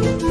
Hola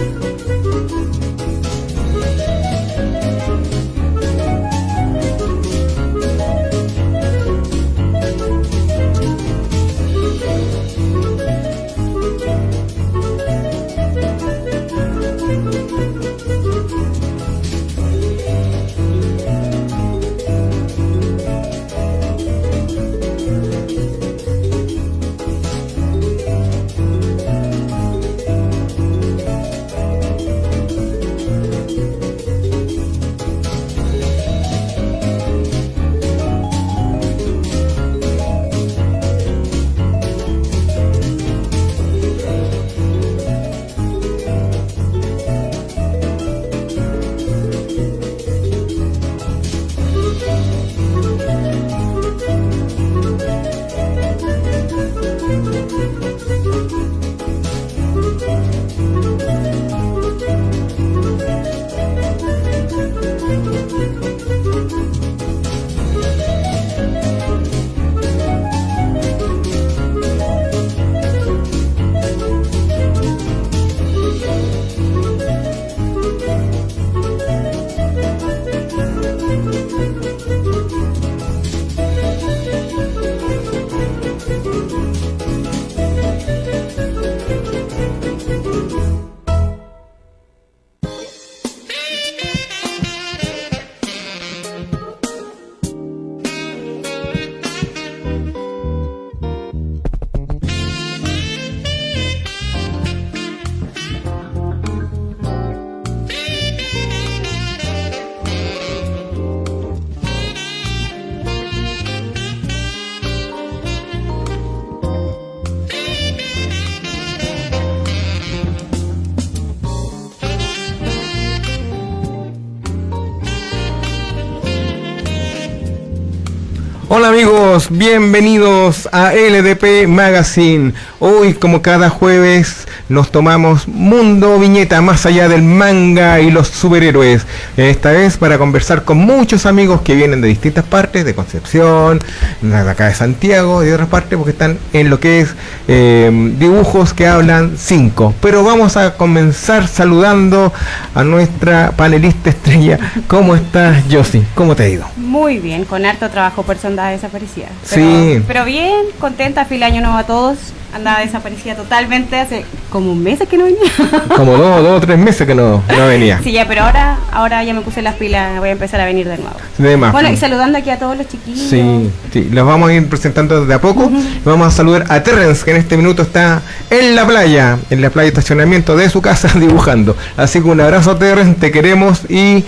amigos, bienvenidos a LDP Magazine. Hoy como cada jueves nos tomamos Mundo Viñeta más allá del manga y los superhéroes. Esta vez para conversar con muchos amigos que vienen de distintas partes, de Concepción, de acá de Santiago, de otras partes, porque están en lo que es eh, dibujos que hablan cinco. Pero vamos a comenzar saludando a nuestra panelista estrella. ¿Cómo estás, Josie? ¿Cómo te ha ido? Muy bien, con harto trabajo personal desaparecida. Pero, sí. Pero bien, contenta, feliz año nuevo a todos andaba desaparecida totalmente hace como un mes que no venía. Como dos, dos o tres meses que no, no, venía. Sí, ya, pero ahora, ahora ya me puse las pilas, voy a empezar a venir de nuevo. Bueno, y saludando aquí a todos los chiquillos. Sí, sí, los vamos a ir presentando de a poco. Vamos a saludar a Terrence, que en este minuto está en la playa, en la playa de estacionamiento de su casa dibujando. Así que un abrazo Terrence, te queremos y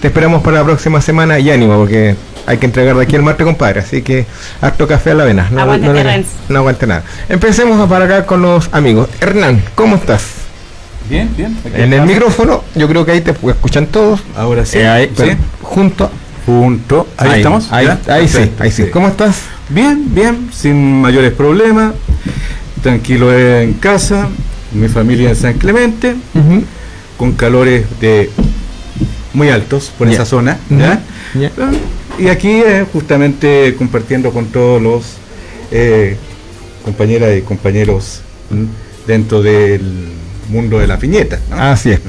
te esperamos para la próxima semana y ánimo, porque hay que entregar de aquí el martes, compadre. Así que harto café a la vena. No, aguante, no, no, aguante nada. Empecemos para acá con los amigos. Hernán, ¿cómo estás? Bien, bien. En el micrófono, yo creo que ahí te escuchan todos. Ahora sí. Eh, ahí, ¿Sí? Junto. Junto. Ahí, estamos. Ahí, ahí sí, ahí sí. ¿Cómo estás? Bien, bien, sin mayores problemas. Tranquilo en casa. Mi familia en San Clemente. Uh -huh. Con calores de muy altos por Yeah. esa zona. Ujú. ¿ya? Yeah. Y aquí eh, justamente compartiendo con todos los eh, compañeras y compañeros ¿m? dentro del mundo de la piñeta. ¿no? Así es.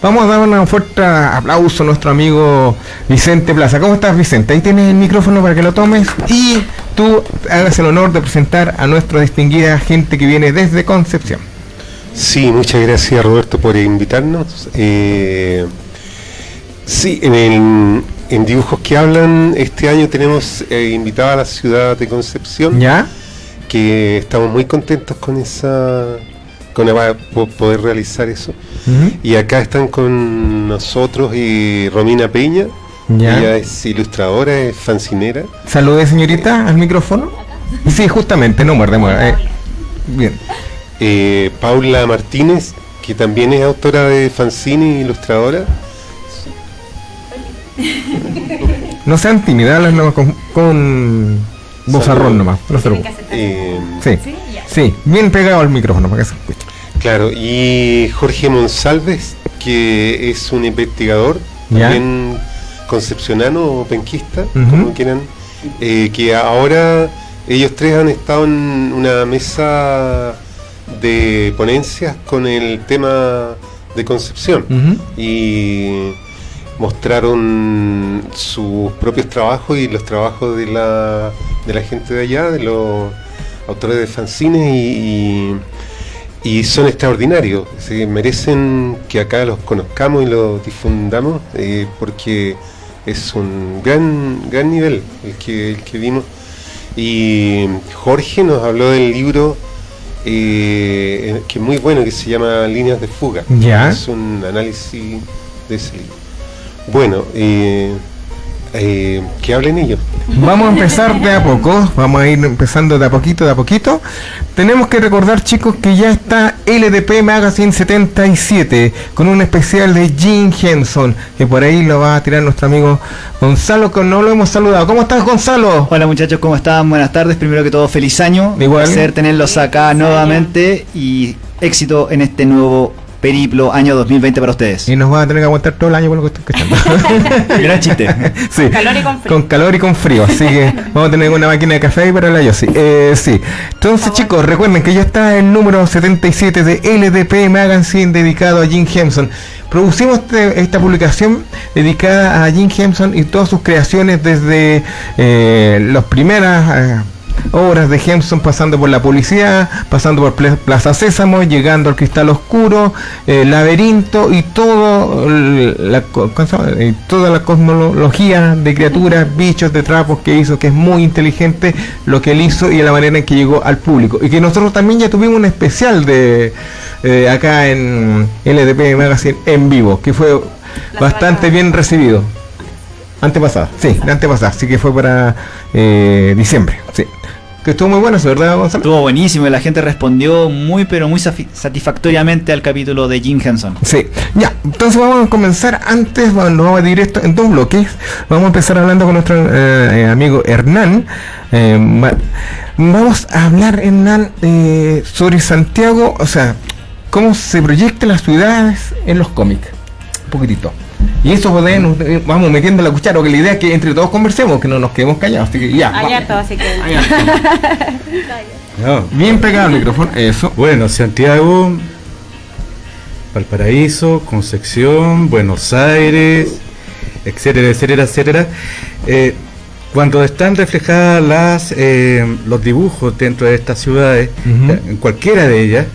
Vamos a dar un fuerte aplauso a nuestro amigo Vicente Plaza. ¿Cómo estás, Vicente? Ahí tienes el micrófono para que lo tomes y tú hagas el honor de presentar a nuestra distinguida gente que viene desde Concepción. Sí, muchas gracias Roberto por invitarnos. Eh, sí, en, el- en Dibujos que Hablan este año tenemos eh, invitada a la ciudad de Concepción, ¿Ya? que estamos muy contentos con esa, con po- poder realizar eso. Y acá están con nosotros y Romina Peña, ¿Ya? ella es ilustradora, es fancinera. Salude, señorita, al micrófono. Sí, justamente, no muerde, muerde. Eh, bien. Eh, Paula Martínez, que también es autora de fanzine e ilustradora. No sean tímidas, háblenlo con, con vozarrón nomás. No se preocupen. Eh, Sí, Sí, ya. sí, bien pegado al micrófono para que se escuche. Claro, y Jorge Monsalves, que es un investigador, Ya. también concepcionano o penquista, como quieran, eh, que ahora ellos tres han estado en una mesa de ponencias con el tema de Concepción. Y mostraron sus propios trabajos y los trabajos de la, de la gente de allá, de los autores de fanzines y, y- y son extraordinarios. Se merecen que acá los conozcamos y los difundamos eh, porque es un gran, gran nivel el que, el que vimos. Y Jorge nos habló del libro eh, que es muy bueno, que se llama Líneas de Fuga. Ya. Es un análisis de ese libro. Bueno, eh, eh, que hablen ellos. Vamos a empezar de a poco, vamos a ir empezando de a poquito, de a poquito. Tenemos que recordar, chicos, que ya está LDP Magazine 77 con un especial de Jim Henson, que por ahí lo va a tirar nuestro amigo Gonzalo, que no lo hemos saludado. ¿Cómo estás, Gonzalo? Hola muchachos, ¿cómo están? Buenas tardes. Primero que todo, feliz año. Igual. Un placer tenerlos acá Feliz nuevamente y éxito en este nuevo periplo año 2020 para ustedes. Y nos va a tener que aguantar todo el año con lo que estoy escuchando. Gran chiste. Sí. Con calor y con frío. Con calor y con frío, así que vamos a tener una máquina de café ahí para la yo sí. Eh, sí. Entonces, chicos, recuerden que ya está el número 77 de LDP Magazine dedicado a Jim Henson. Producimos este- esta publicación dedicada a Jim Henson y todas sus creaciones desde eh, las primeras eh, obras de Henson, pasando por la policía, pasando por Plaza Sésamo, llegando al Cristal Oscuro, eh, Laberinto y todo el- la. Eh, toda la cosmología de criaturas, bichos, de trapos que hizo, que es muy inteligente lo que él hizo y la manera en que llegó al público. Y que nosotros también ya tuvimos un especial de eh, acá en LDP Magazine en vivo, que fue bastante bien recibido. Antepasada, sí, la antepasada, así que fue para eh, diciembre, sí. Que estuvo muy bueno, ¿verdad, Gonzalo? Estuvo buenísimo y la gente respondió muy pero muy satisfactoriamente al capítulo de Jim Henson. Sí, ya, entonces vamos a comenzar antes, vamos, nos vamos a dividir esto en dos bloques. Vamos a empezar hablando con nuestro eh, eh, amigo Hernán. Eh, vamos a hablar, Hernán, eh, sobre Santiago, o sea, cómo se proyectan las ciudades en los cómics. Un poquitito. Y eso podemos, eh, vamos metiendo la cuchara, porque la idea es que entre todos conversemos, que no nos quedemos callados. Así que ya. Harto, así que. No. Bien pegado el micrófono, eso. Bueno, Santiago, Valparaíso, Concepción, Buenos Aires, etcétera, etcétera, etcétera. Eh, cuando están reflejadas las, eh, los dibujos dentro de estas ciudades, en cualquiera de ellas,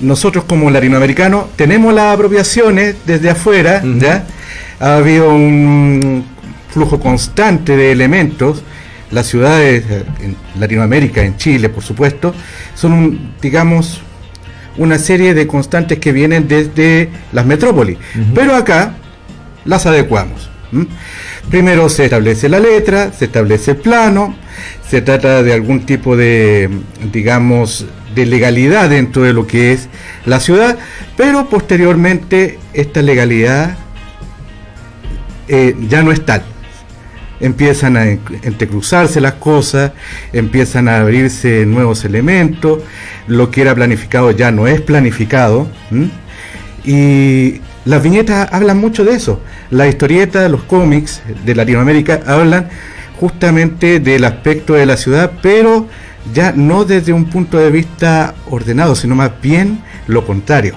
nosotros como latinoamericanos tenemos las apropiaciones desde afuera. ¿ya? Ha habido un flujo constante de elementos. Las ciudades eh, en Latinoamérica, en Chile, por supuesto, son, un, digamos, una serie de constantes que vienen desde las metrópolis. Pero acá las adecuamos. Primero se establece la letra, se establece el plano, se trata de algún tipo de, digamos, de legalidad dentro de lo que es la ciudad, pero posteriormente esta legalidad eh, ya no es tal. Empiezan a en- entrecruzarse las cosas, empiezan a abrirse nuevos elementos, lo que era planificado ya no es planificado. Y las viñetas hablan mucho de eso. Las historietas, los cómics de Latinoamérica hablan justamente del aspecto de la ciudad, pero ya no desde un punto de vista ordenado, sino más bien lo contrario,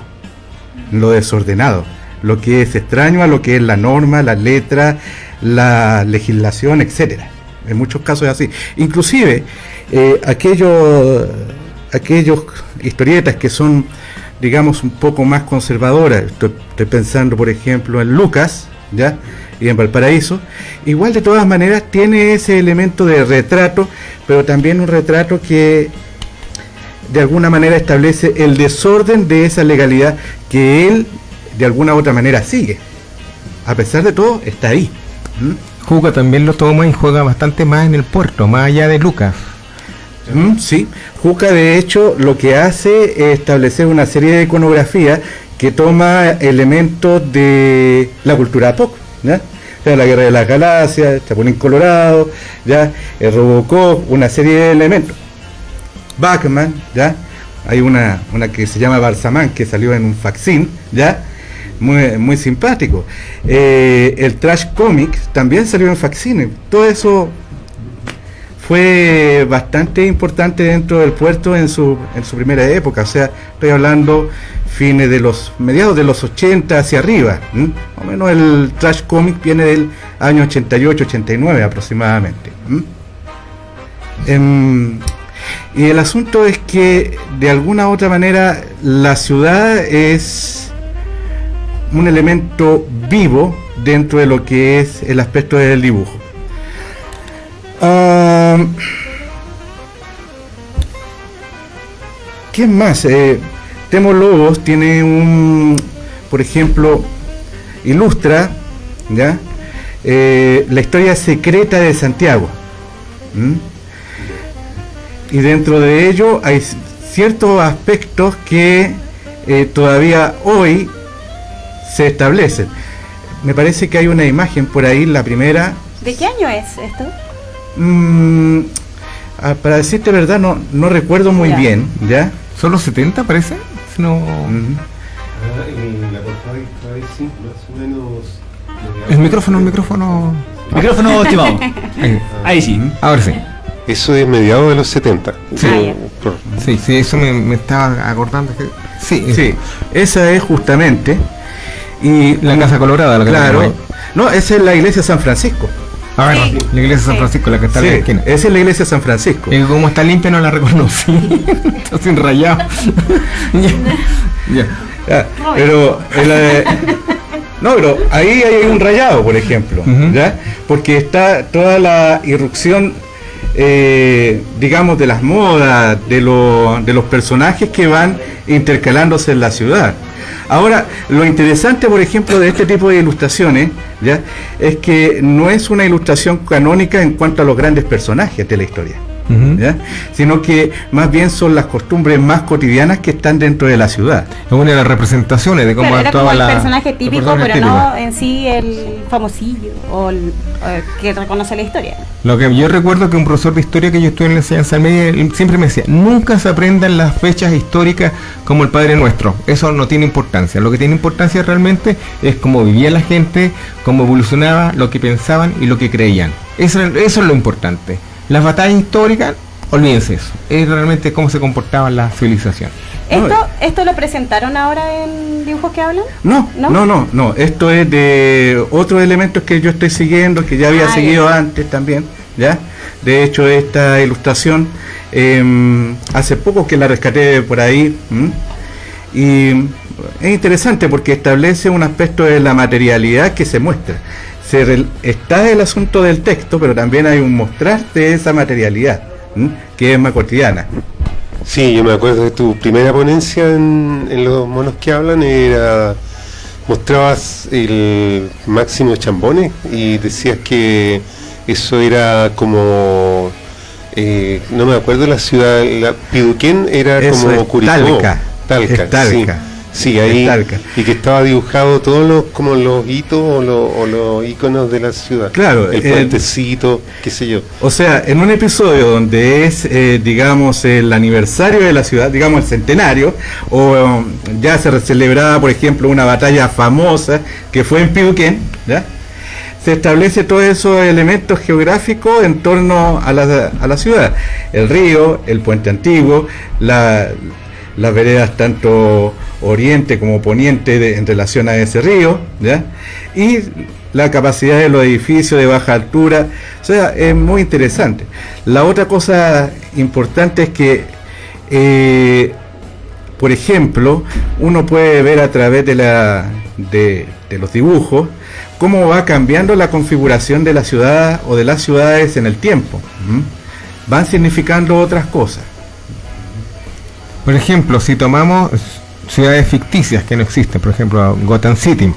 lo desordenado, lo que es extraño a lo que es la norma, la letra, la legislación, etcétera. En muchos casos es así. Inclusive eh, aquellos, aquellos historietas que son, digamos, un poco más conservadoras. Estoy, pensando, por ejemplo, en Lucas, ¿ya? Y en Valparaíso. Igual de todas maneras tiene ese elemento de retrato, pero también un retrato que de alguna manera establece el desorden de esa legalidad que él de alguna u otra manera sigue. A pesar de todo, está ahí. ¿Mm? También lo toma y juega bastante más en el puerto, más allá de Lucas. Mm, sí, Juca de hecho lo que hace es establecer una serie de iconografía que toma elementos de la cultura pop, ¿ya? La guerra de las galaxias, Chapulín Colorado, ya, el Robocop, una serie de elementos. Batman, ya, hay una, una que se llama Balsamán que salió en un facsín, ya, muy, muy simpático. Eh, el Trash Comics también salió en facsín, todo eso fue bastante importante dentro del puerto en su, en su primera época, o sea, estoy hablando fines de los mediados de los 80 hacia arriba. Más o menos el trash comic viene del año 88-89 aproximadamente. Em, y el asunto es que de alguna u otra manera la ciudad es un elemento vivo dentro de lo que es el aspecto del dibujo. Ah, ¿Qué más? Eh, Temo Lobos tiene un, por ejemplo, ilustra. Eh, la historia secreta de Santiago. Y dentro de ello hay ciertos aspectos que eh, todavía hoy se establecen. Me parece que hay una imagen por ahí, la primera. ¿De qué año es esto? Mm, ah, para decirte verdad, no, no recuerdo muy Ya. bien, ¿ya? ¿Son los 70 parece? Si no... Mm. la portada sí, más o menos. El micrófono, el micrófono... Micrófono, estimado. Ahí. Ahí sí. Ahora sí. Eso es mediados de los 70. Sí. Ah, Sí, sí, eso me, me estaba acordando. que- Sí, Sí, esa es justamente. Y La Casa Colorada, la Claro. No, esa es la iglesia de San Francisco. A ver, Sí. la iglesia de San. Francisco, la que está Sí, en la esquina. esa es la iglesia de San Francisco. Y como está limpia no la reconocí. está sin rayado. ya. ya. Ya, pero el, eh, no, pero ahí hay un rayado, por ejemplo. ¿ya? Porque está toda la irrupción, eh, digamos, de las modas, de, de los personajes que van intercalándose en la ciudad. Ahora, lo interesante, por ejemplo, de este tipo de ilustraciones, ¿ya? es que no es una ilustración canónica en cuanto a los grandes personajes de la historia. Sino que más bien son las costumbres más cotidianas que están dentro de la ciudad. Es una de las representaciones de cómo Claro, era actuaba como el la. personaje típico, personaje pero típico. no en sí el famosillo o el eh, que reconoce la historia. Lo que yo recuerdo que un profesor de historia que yo estuve en la enseñanza media siempre me decía, nunca se aprendan las fechas históricas como el Padre Nuestro. Eso no tiene importancia. Lo que tiene importancia realmente es cómo vivía la gente, cómo evolucionaba, lo que pensaban y lo que creían. Eso, eso es lo importante. Las batallas históricas, olvídense eso. Es realmente cómo se comportaba la civilización. ¿Esto, ¿Esto lo presentaron ahora en dibujos que hablan? No, ¿No? no, no, no, Esto es de otros elementos que yo estoy siguiendo, que ya había Ah, seguido ya. antes también, ¿ya? De hecho, esta ilustración, em, hace poco que la rescaté por ahí, ¿m? y es interesante porque establece un aspecto de la materialidad que se muestra. Se está el asunto del texto, pero también hay un mostrar de esa materialidad, ¿m? que es más cotidiana. Sí, yo me acuerdo de tu primera ponencia en, en los monos que hablan, era mostrabas el máximo chambones y decías que eso era como eh, no me acuerdo la ciudad, la Piduquén era Eso como es Curicó, Talca. Talca, Es Talca. sí. Sí, ahí y que estaba dibujado todos los como los hitos o, los- o los iconos de la ciudad. Claro, el el- puentecito, qué sé yo. O sea, en un episodio donde es, eh, digamos, el aniversario de la ciudad, digamos, el centenario, o um, ya se celebraba, por ejemplo, una batalla famosa que fue en Piduquén, ¿ya? se establece todos esos elementos geográficos en torno a la, a la ciudad. El río, el puente antiguo, la- las veredas tanto oriente como poniente en relación a ese río, ¿ya? y la capacidad de los edificios de baja altura. O sea, es muy interesante. La otra cosa importante es que, eh, por ejemplo, uno puede ver a través de, la, de, los dibujos cómo va cambiando la configuración de la ciudad o de las ciudades en el tiempo. Van significando otras cosas. Por ejemplo, si tomamos ciudades ficticias que no existen, por ejemplo, Gotham City,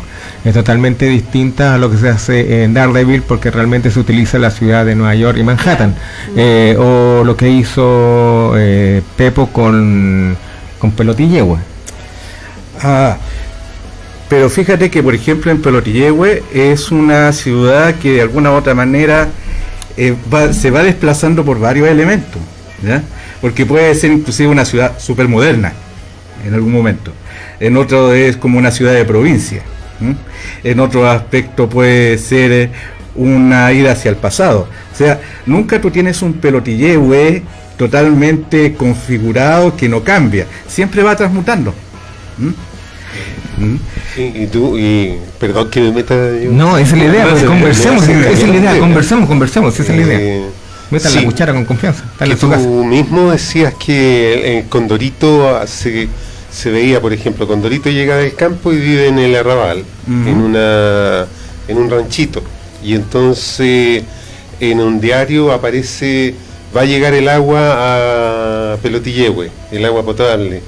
es totalmente distinta a lo que se hace en Daredevil porque realmente se utiliza la ciudad de Nueva York y Manhattan. Eh, o lo que hizo eh, Pepo con, con Pelotillehue. Ah, pero fíjate que, por ejemplo, en Pelotillehue es una ciudad que de alguna u otra manera eh, se va desplazando por varios elementos. Porque puede ser inclusive una ciudad súper moderna en algún momento. En otro es como una ciudad de provincia. En otro aspecto puede ser eh, una ida hacia el pasado. O sea, nunca tú tienes un pelotillehue totalmente configurado que no cambia, siempre va transmutando. ¿Mm? ¿Mm? Y, y tú, y perdón que me meta. yo- No, esa es la idea, pues, conversemos, esa es la idea, conversemos, conversemos, esa es la idea. Eh, Metan sí. la cuchara con confianza, que tú casa. mismo decías que en Condorito se, se veía, por ejemplo, Condorito llega del campo y vive en el arrabal, en una en un ranchito. Y entonces en un diario aparece va a llegar el agua a Pelotillehue, el agua potable.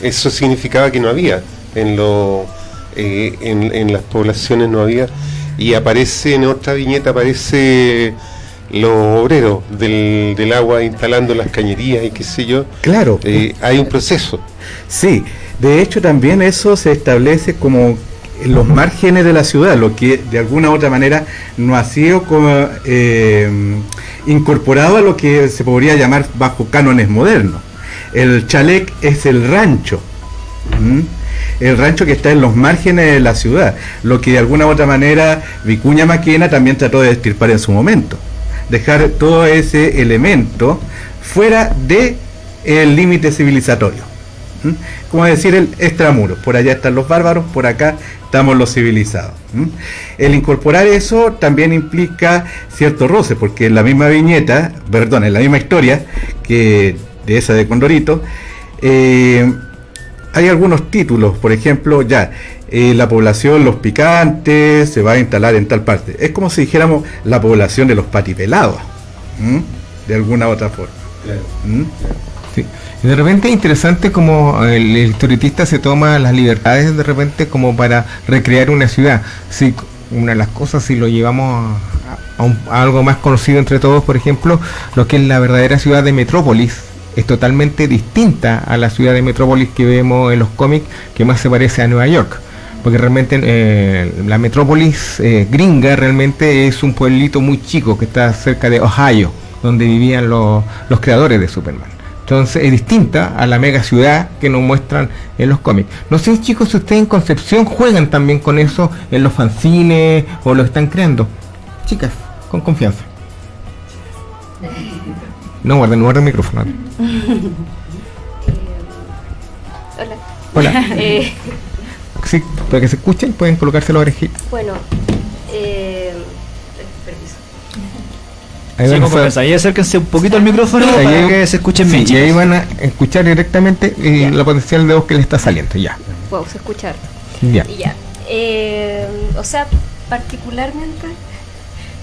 Eso significaba que no había en lo eh, en, en las poblaciones no había y aparece en otra viñeta aparece los obreros del, del agua instalando las cañerías y qué sé yo. Claro. Eh, hay un proceso. Sí, de hecho también eso se establece como en los márgenes de la ciudad, lo que de alguna u otra manera no ha sido como, eh, incorporado a lo que se podría llamar bajo cánones modernos. El chalet es el rancho, el rancho que está en los márgenes de la ciudad, lo que de alguna u otra manera Vicuña Maquena también trató de estirpar en su momento, dejar todo ese elemento fuera de el límite civilizatorio. Como decir el extramuro, por allá están los bárbaros, por acá estamos los civilizados. El incorporar eso también implica cierto roce, porque en la misma viñeta, perdón, en la misma historia que de esa de Condorito, eh, hay algunos títulos, por ejemplo, ya, eh, la población Los Picantes se va a instalar en tal parte. Es como si dijéramos la población de los patipelados, ¿m? de alguna u otra forma. ¿m? Sí. Y de repente es interesante como el, el historietista se toma las libertades de repente como para recrear una ciudad. Sí, una de las cosas, si lo llevamos a, a un- a algo más conocido entre todos, por ejemplo, lo que es la verdadera ciudad de Metrópolis, es totalmente distinta a la ciudad de Metrópolis que vemos en los cómics, que más se parece a Nueva York. Porque realmente eh, la metrópolis eh, gringa realmente es un pueblito muy chico que está cerca de Ohio, donde vivían los, los creadores de Superman. Entonces es distinta a la mega ciudad que nos muestran en los cómics. No sé chicos si ustedes en Concepción juegan también con eso en los fanzines o lo están creando. Chicas, con confianza. No guarden, guarden el micrófono. Hola. Hola. Eh, Sí, para que se escuchen pueden colocarse la orejita. bueno, eh, permiso. Ahí Sí, a estar- confianza. Ahí acérquense un poquito al micrófono Ahí para hay- que se escuchen sí, bien. y ahí van a escuchar directamente eh, la potencial de voz que le está saliendo. Ya. Puedo escuchar. Ya. Y ya. Eh, o sea, particularmente,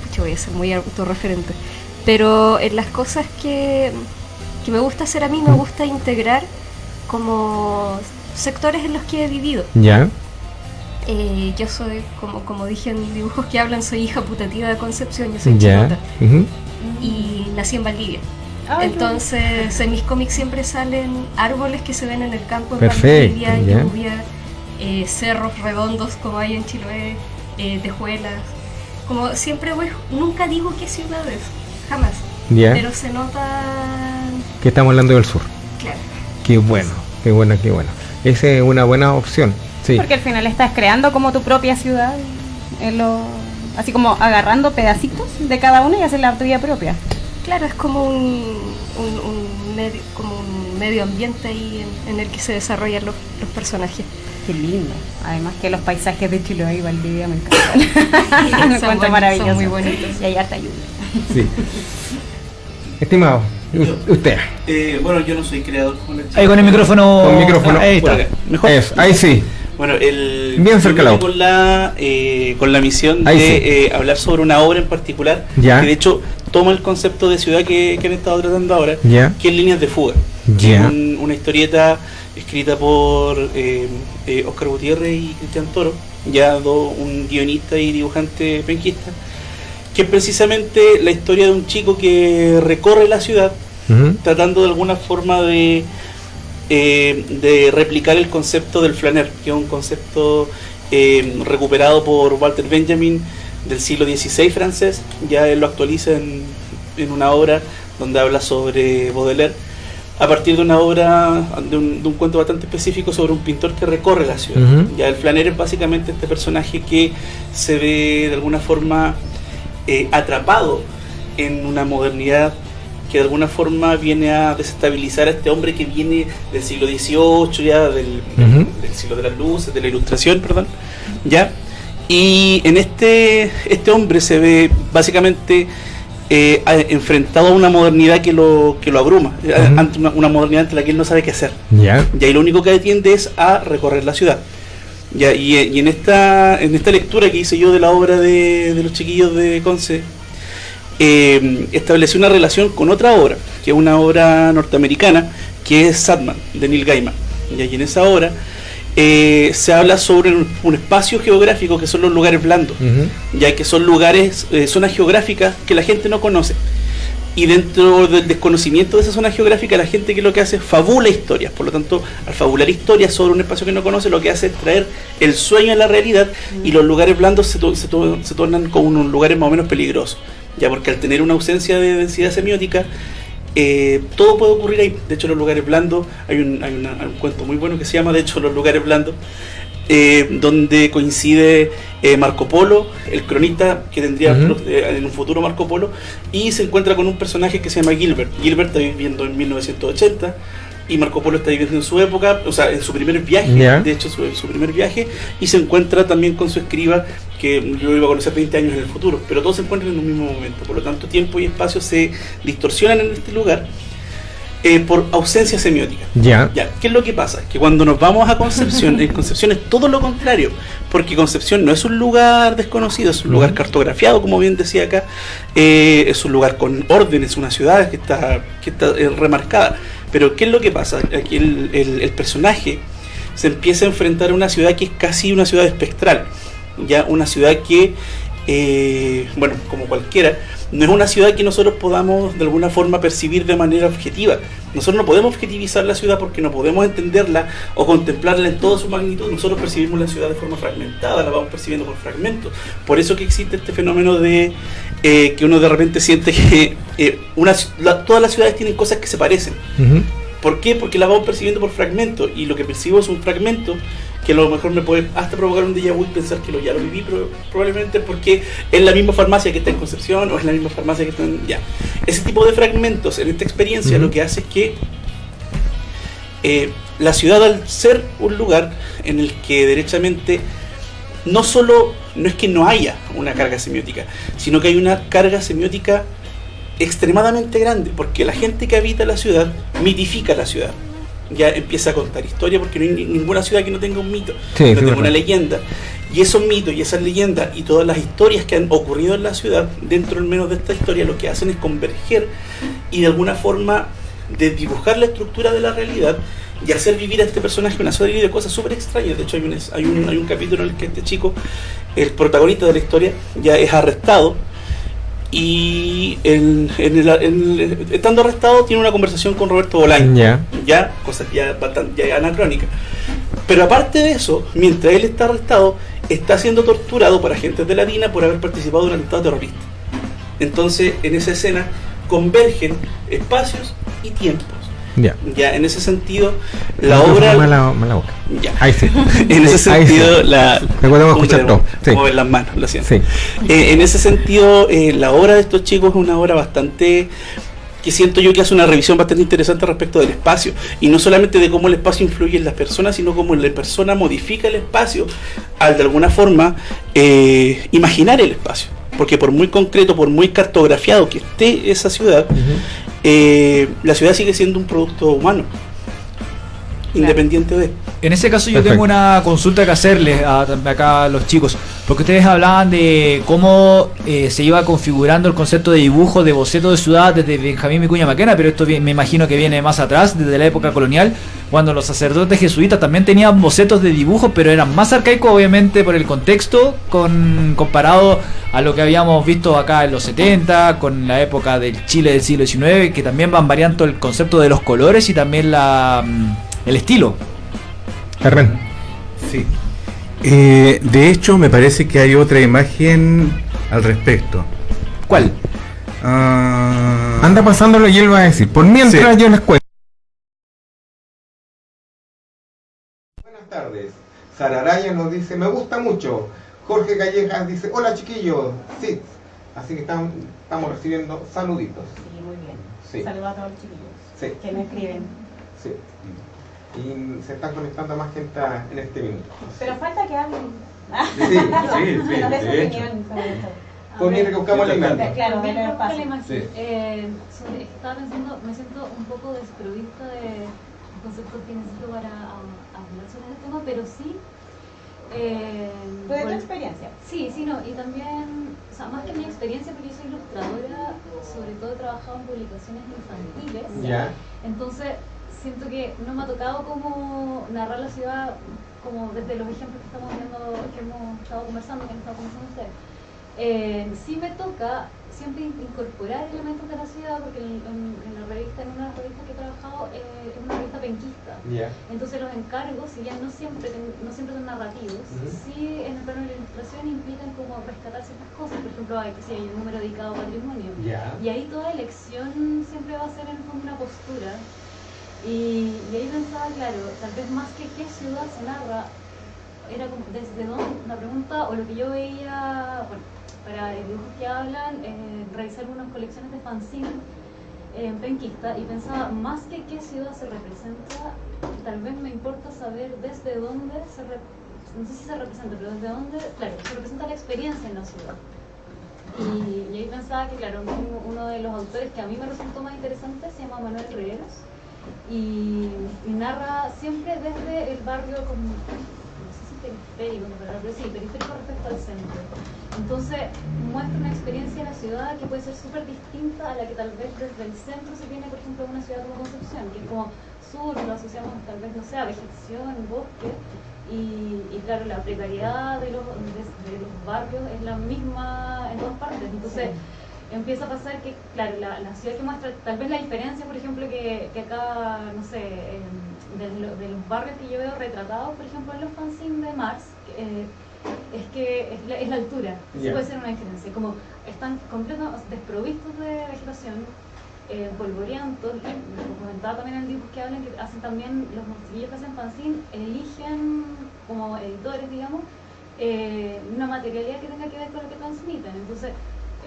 pucha, voy a ser muy autorreferente, pero en las cosas que, que me gusta hacer a mí, me gusta integrar como sectores en los que he vivido. Ya. Eh, yo soy, como, como dije en dibujos que hablan, soy hija putativa de Concepción, yo soy Ya. chilota y nací en Valdivia. Entonces, en mis cómics siempre salen árboles que se ven en el campo, en Perfecto, Valdivia, ya. lluvia, eh, cerros redondos como hay en Chiloé, eh, tejuelas. Como siempre voy, nunca digo qué ciudades, jamás. Ya. Pero se nota, Que estamos hablando del sur. claro. Qué bueno, qué bueno, qué bueno. Esa es una buena opción. Sí. Porque al final estás creando como tu propia ciudad, en lo- así como agarrando pedacitos de cada una y hacer la tuya propia. Claro, es como un, un, un medio, como un medio ambiente ahí en, en el que se desarrollan los, los personajes. Qué lindo. Además que los paisajes de Chiloé y Valdivia me encantan. Son Me encuentro maravilloso. son muy bonitos. Y hay harta lluvia. sí. Estimado, usted. Eh, bueno, yo no soy creador como les Ahí con el micrófono. Con micrófono. Ahí Por está. acá. Mejor. Eso, ahí sí. Bueno, el, Bien cerca con la eh, con la misión Ahí de sí. eh, hablar sobre una obra en particular Ya. que de hecho toma el concepto de ciudad que, que han estado tratando ahora, Ya. que es Líneas de Fuga. Ya. Un- una historieta escrita por eh, eh, Oscar Gutiérrez y Cristian Toro, ya do- un guionista y dibujante penquista, que es precisamente la historia de un chico que recorre la ciudad tratando de alguna forma de, eh, de replicar el concepto del flaner, que es un concepto eh, recuperado por Walter Benjamin del siglo XVI francés, ya él lo actualiza en, en una obra donde habla sobre Baudelaire, a partir de una obra, de un, de un cuento bastante específico sobre un pintor que recorre la ciudad. Ya el flaner es básicamente este personaje que se ve de alguna forma eh, atrapado en una modernidad que de alguna forma viene a desestabilizar a este hombre que viene del siglo XVIII, ya del, siglo de las luces, de la ilustración, perdón, ya. Y en este, este hombre se ve básicamente eh, enfrentado a una modernidad que lo, que lo abruma, ante una, una modernidad ante la que él no sabe qué hacer. Ya. Y ahí lo único que atiende es a recorrer la ciudad. Ya, y, y en esta en esta lectura que hice yo de la obra de, de los chiquillos de Conce, eh, establecí una relación con otra obra, que es una obra norteamericana, que es Sadman, de Neil Gaiman. Ya, y en esa obra eh, se habla sobre un, un espacio geográfico que son los lugares blandos ya que son lugares, eh, zonas geográficas que la gente no conoce. Y dentro del desconocimiento de esa zona geográfica, la gente que lo que hace es fabula historias. Por lo tanto, al fabular historias sobre un espacio que no conoce, lo que hace es traer el sueño a la realidad y los lugares blandos se, se, se tornan como unos lugares más o menos peligrosos. Ya porque al tener una ausencia de densidad semiótica, eh, todo puede ocurrir ahí. De hecho, los lugares blandos, hay un, hay, una- hay un cuento muy bueno que se llama, de hecho, los lugares blandos, eh, donde coincide eh, Marco Polo, el cronista que tendría eh, en un futuro Marco Polo, y se encuentra con un personaje que se llama Gilbert. Gilbert está viviendo en 1980 y Marco Polo está viviendo en su época, o sea, en su primer viaje, de hecho su, su primer viaje, y se encuentra también con su escriba que lo iba a conocer 20 años en el futuro, pero todos se encuentran en un mismo momento, por lo tanto tiempo y espacio se distorsionan en este lugar eh, por ausencia semiótica. Ya. Ya, ¿qué es lo que pasa? Que cuando nos vamos a Concepción, en Concepción es todo lo contrario, porque Concepción no es un lugar desconocido, es un lugar cartografiado, como bien decía acá, eh, es un lugar con orden, es una ciudad que está, que está eh, remarcada. Pero ¿qué es lo que pasa? Aquí el, el- el personaje se empieza a enfrentar a una ciudad que es casi una ciudad espectral, ya una ciudad que, eh, bueno, como cualquiera, no es una ciudad que nosotros podamos de alguna forma percibir de manera objetiva. Nosotros no podemos objetivizar la ciudad porque no podemos entenderla o contemplarla en toda su magnitud. Nosotros percibimos la ciudad de forma fragmentada, la vamos percibiendo por fragmentos. Por eso que existe este fenómeno de eh, que uno de repente siente que eh, una, la- todas las ciudades tienen cosas que se parecen. ¿Por qué? Porque la vamos percibiendo por fragmentos y lo que percibo es un fragmento que a lo mejor me puede hasta provocar un déjà vu y pensar que lo, ya lo viví pero probablemente porque es la misma farmacia que está en Concepción o es la misma farmacia que está en... Ya. Ese tipo de fragmentos en esta experiencia lo que hace es que eh, la ciudad al ser un lugar en el que derechamente no solo, no es que no haya una carga semiótica, sino que hay una carga semiótica extremadamente grande, porque la gente que habita la ciudad mitifica la ciudad. Ya empieza a contar historia porque no hay ni- ninguna ciudad que no tenga un mito, Sí, no tenga una leyenda. Y esos mitos y esas leyendas y todas las historias que han ocurrido en la ciudad, dentro al menos de esta historia, lo que hacen es converger y de alguna forma desdibujar la estructura de la realidad y hacer vivir a este personaje una serie de cosas súper extrañas. De hecho, hay un, hay, un, hay un capítulo en el que este chico, el protagonista de la historia, ya es arrestado y en- en el- en estando arrestado tiene una conversación con Roberto Bolaño Ya. ya, cosa ya bastante ya anacrónica. Pero aparte de eso, mientras él está arrestado, está siendo torturado por agentes de la DINA por haber participado de un atentado terrorista. Entonces, en esa escena convergen espacios y tiempos. Ya. Ya, en ese sentido, la No, obra... Mala, mala boca. Ya. Ahí sí. En ese sentido, sí. la... Recordemos escuchar todo. Sí. Mover las manos, lo siento. Sí. Eh, en ese sentido, eh, la obra de estos chicos es una obra bastante que siento yo que hace una revisión bastante interesante respecto del espacio y no solamente de cómo el espacio influye en las personas sino cómo la persona modifica el espacio al de alguna forma eh, imaginar el espacio porque por muy concreto por muy cartografiado que esté esa ciudad eh, la ciudad sigue siendo un producto humano independiente de En ese caso yo Perfecto. tengo una consulta que hacerles a, acá a los chicos, porque ustedes hablaban de cómo eh, se iba configurando el concepto de dibujo, de boceto de ciudad desde Benjamín Vicuña Maquena, pero esto me imagino que viene más atrás, desde la época colonial, cuando los sacerdotes jesuitas también tenían bocetos de dibujo, pero eran más arcaicos obviamente por el contexto, con comparado a lo que habíamos visto acá en los 70, con la época del Chile del siglo XIX, que también van variando el concepto de los colores y también la, mm, el estilo. Hernán. Sí. Eh, de hecho, me parece que hay otra imagen al respecto. ¿Cuál? Ah, Anda pasándolo y él va a decir. Por mientras Sí. yo les cuento. Buenas tardes. Sara Araya nos dice, me gusta mucho. Jorge Callejas dice, hola chiquillos. Sí. Así que estamos, estamos recibiendo saluditos. Sí, muy bien. Sí. Saludos a todos los chiquillos Sí. que me escriben. Sí. Y se están conectando más gente en este minuto. Pero falta que hablen. Sí, sí, sí, nos dé su de hecho. esto. Pues mientras que buscamos la imagen. Claro, la espacio. imagen. Sí. Eh, sobre- estaba pensando, me siento un poco desprovista de conceptos que necesito para hablar sobre el tema, pero sí. Eh, de tu experiencia. Sí, sí, no, y también, o sea, más que mi experiencia, porque yo soy ilustradora, sobre todo he trabajado en publicaciones infantiles. Ya. Entonces, siento que no me ha tocado como narrar la ciudad como desde los ejemplos que estamos viendo, que hemos estado conversando, que han estado conversando ustedes. Eh, sí me toca siempre in- incorporar elementos de la ciudad, porque en, en- en la revista, en una de las revistas que he trabajado, eh, es una revista penquista. Ya. Entonces los encargos, si bien no siempre, no siempre son narrativos, Ujú. sí en el plano de la ilustración implican como rescatar ciertas cosas. Por ejemplo, hay, sí, hay un número dedicado a patrimonio. Ya. Y ahí toda elección siempre va a ser en una postura. Y, ahí pensaba, claro, tal vez más que qué ciudad se narra, era como desde dónde, la pregunta, o lo que yo veía, bueno, para dibujos que hablan, eh, revisar unas colecciones de fanzine eh, en penquista y pensaba, más que qué ciudad se representa, tal vez me importa saber desde dónde se no sé si se representa, pero desde dónde, claro, se representa la experiencia en la ciudad. Y, ahí pensaba que, claro, uno de los autores que a mí me resultó más interesante se llama Manuel Riveros y, y narra siempre desde el barrio como, no sé si periférico, pero sí, periférico respecto al centro. Entonces muestra una experiencia en la ciudad que puede ser súper distinta a la que tal vez desde el centro se tiene, por ejemplo, una ciudad como Concepción, que es como sur, lo asociamos tal vez, no sé, a vegetación, bosque, y, y claro, la precariedad de los, de, de los barrios es la misma en todas partes. Entonces, empieza a pasar que, claro, la, la ciudad que muestra, tal vez la diferencia, por ejemplo, que, que acá, no sé, de, lo- de los barrios que yo veo retratados, por ejemplo, en los fanzines de Mars, eh, es que es la, es la altura. Eso Ya. puede ser una diferencia. Como están completamente desprovistos de vegetación, eh, polvorientos, lo comentaba también en el dibujo que hablan, que hacen también, los monstrillos que hacen fanzine, eligen como editores, digamos, eh, una materialidad que tenga que ver con lo que transmiten. Entonces,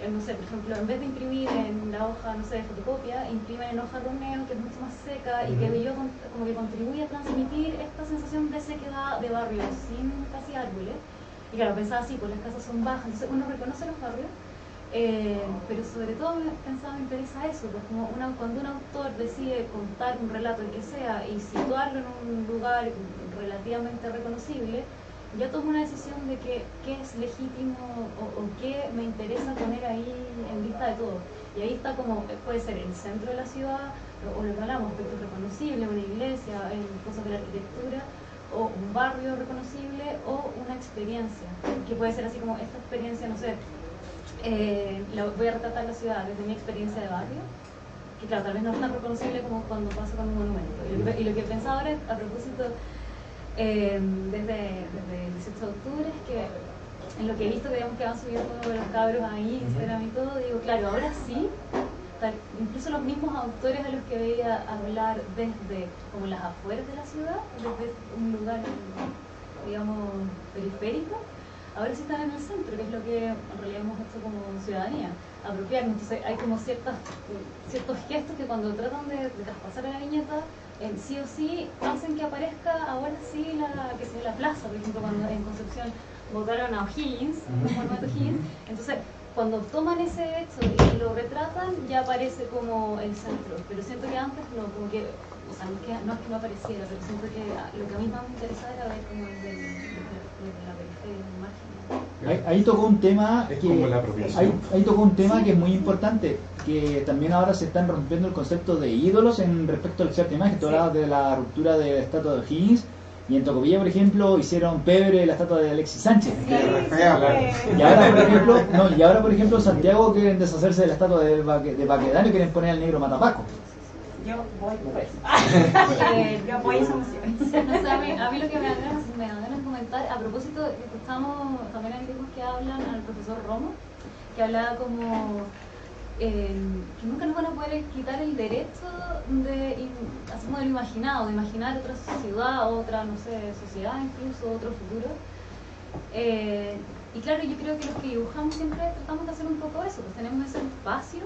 no sé, por ejemplo, en vez de imprimir en la hoja, no sé, de fotocopia, imprimen en hoja romeo, que es mucho más seca y que yo como que contribuye a transmitir esta sensación de sequedad de barrio sin casi árboles. Y claro, pensaba así, pues las casas son bajas, entonces uno reconoce los barrios, eh, pero sobre todo me pensaba, me interesa eso, pues como una, cuando un autor decide contar un relato, el que sea, y situarlo en un lugar relativamente reconocible, yo tomo una decisión de que qué es legítimo o, o qué me interesa poner ahí en vista de todo. Y ahí está como, puede ser el centro de la ciudad, o, o lo que hablamos, aspectos reconocibles, una iglesia, en cosas de la arquitectura, o un barrio reconocible, o una experiencia, que puede ser así como esta experiencia, no sé, eh, la- voy a retratar la ciudad desde mi experiencia de barrio, que claro, tal vez no es tan reconocible como cuando pasa con un monumento. Y lo, y lo que pensaba ahora, a propósito, eh, desde, desde el 18 de octubre, es que en lo que he visto que, digamos, que van subiendo los cabros ahí, Instagram y todo, digo, claro, ahora sí, incluso los mismos autores a los que veía hablar desde como las afueras de la ciudad, desde un lugar, digamos, periférico, ahora sí están en el centro, que es lo que en realidad hemos hecho como ciudadanía, apropiarnos. Entonces hay como ciertas, ciertos gestos que cuando tratan de, de traspasar a la viñeta, eh, sí o sí hacen que aparezca ahora sí la, que sea, la plaza, por ejemplo, cuando en Concepción votaron a O'Higgins, monumento O'Higgins, entonces cuando toman ese hecho y lo retratan, ya aparece como el centro, pero siento que antes no, como que, o sea, no es que no, es que no apareciera, pero siento que lo que a mí más me interesaba era ver como desde, desde la periferia, el margen. Ahí, ahí tocó un tema Es que como la apropiación. ahí, ahí tocó un tema que es muy importante, que también ahora se están rompiendo el concepto de ídolos en respecto al cierta imagen. Tú Sí. hablabas de la ruptura de la estatua de Higgins y en Tocopilla, por ejemplo, hicieron pebre la estatua de Alexis Sánchez. Claro. Y ahora, por ejemplo, no, y ahora, por ejemplo, Santiago quieren deshacerse de la estatua de, Baque- de Baquedano y quieren poner al negro Matapaco. Yo voy por eso. Eh, Yo apoyo esa moción. A, mí, a lo que me da me da comentar, a propósito, escuchamos también hay libros que hablan al profesor Romo, que hablaba como eh, que nunca nos van a poder quitar el derecho de, así como de lo imaginado, de imaginar otra ciudad, otra, no sé, sociedad incluso, otro futuro. Eh, y claro, yo creo que los que dibujamos siempre tratamos de hacer un poco eso, pues tenemos ese espacio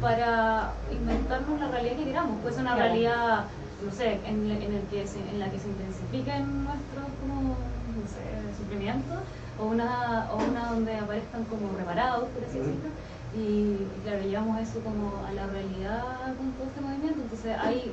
para inventarnos la realidad que queramos. Puede ser una realidad, no sé, en, en el que se- en la que se intensifiquen nuestros como, no sé, sufrimientos, o una, o una donde aparezcan como reparados, por así decirlo. Y, y claro, llevamos eso como a la realidad con todo este movimiento. Entonces hay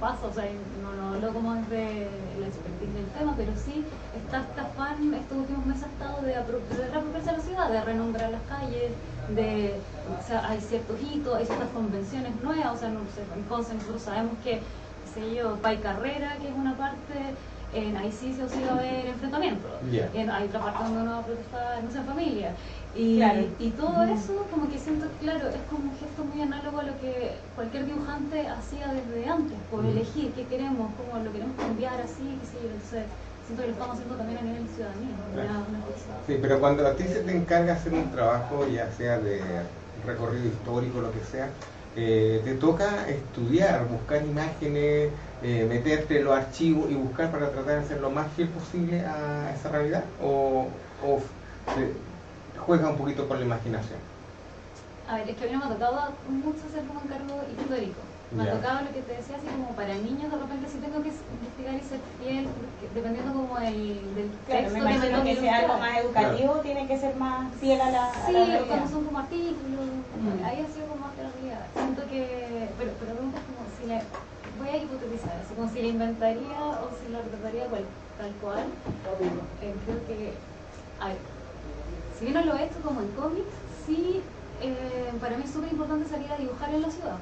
pasa, o sea, no lo hablo como desde la expertise del tema, pero sí está este afán, estos últimos meses ha estado de, de reapropiarse la ciudad, de renombrar las calles, de, o sea, hay ciertos hitos, hay ciertas convenciones nuevas, o sea, no sé, en Conce nosotros sabemos que, qué sé yo, Pai Carrera, que es una parte, en ahí sí o sí va a haber enfrentamientos, Ya. en, hay otra parte donde uno va a protestar, no sé, en familia. Y, Claro. y todo eso, como que siento, claro, es como un gesto muy análogo a lo que cualquier dibujante hacía desde antes, por elegir qué queremos, cómo lo queremos cambiar así, qué sé yo. Entonces, siento que lo estamos haciendo también a nivel de ciudadanía. Claro. una- una cosa. Sí, pero cuando a ti se te encarga hacer un trabajo, ya sea de recorrido histórico, lo que sea, eh, te toca estudiar, buscar imágenes, eh, meterte en los archivos y buscar para tratar de ser lo más fiel posible a esa realidad, o, juega un poquito con la imaginación. A ver, es que a mí no me ha tocado mucho hacer como encargo histórico. Me Ya. ha tocado lo que te decía, así como para niños, de repente sí tengo que investigar y ser fiel, porque dependiendo como el, del Claro, texto me que me imagino toque que sea algo más educativo, tiene que ser más fiel a la, a Sí, la realidad. cuando son como artículos, Mm. ahí ha sido como más que la realidad. Siento que, pero, pero es como si le, voy a hipotetizar, así como si la inventaría o si la retrataría cual, tal cual. Eh, creo que, a ver, si bien no lo he hecho como en cómics, sí, eh, para mí es súper importante salir a dibujar en la ciudad.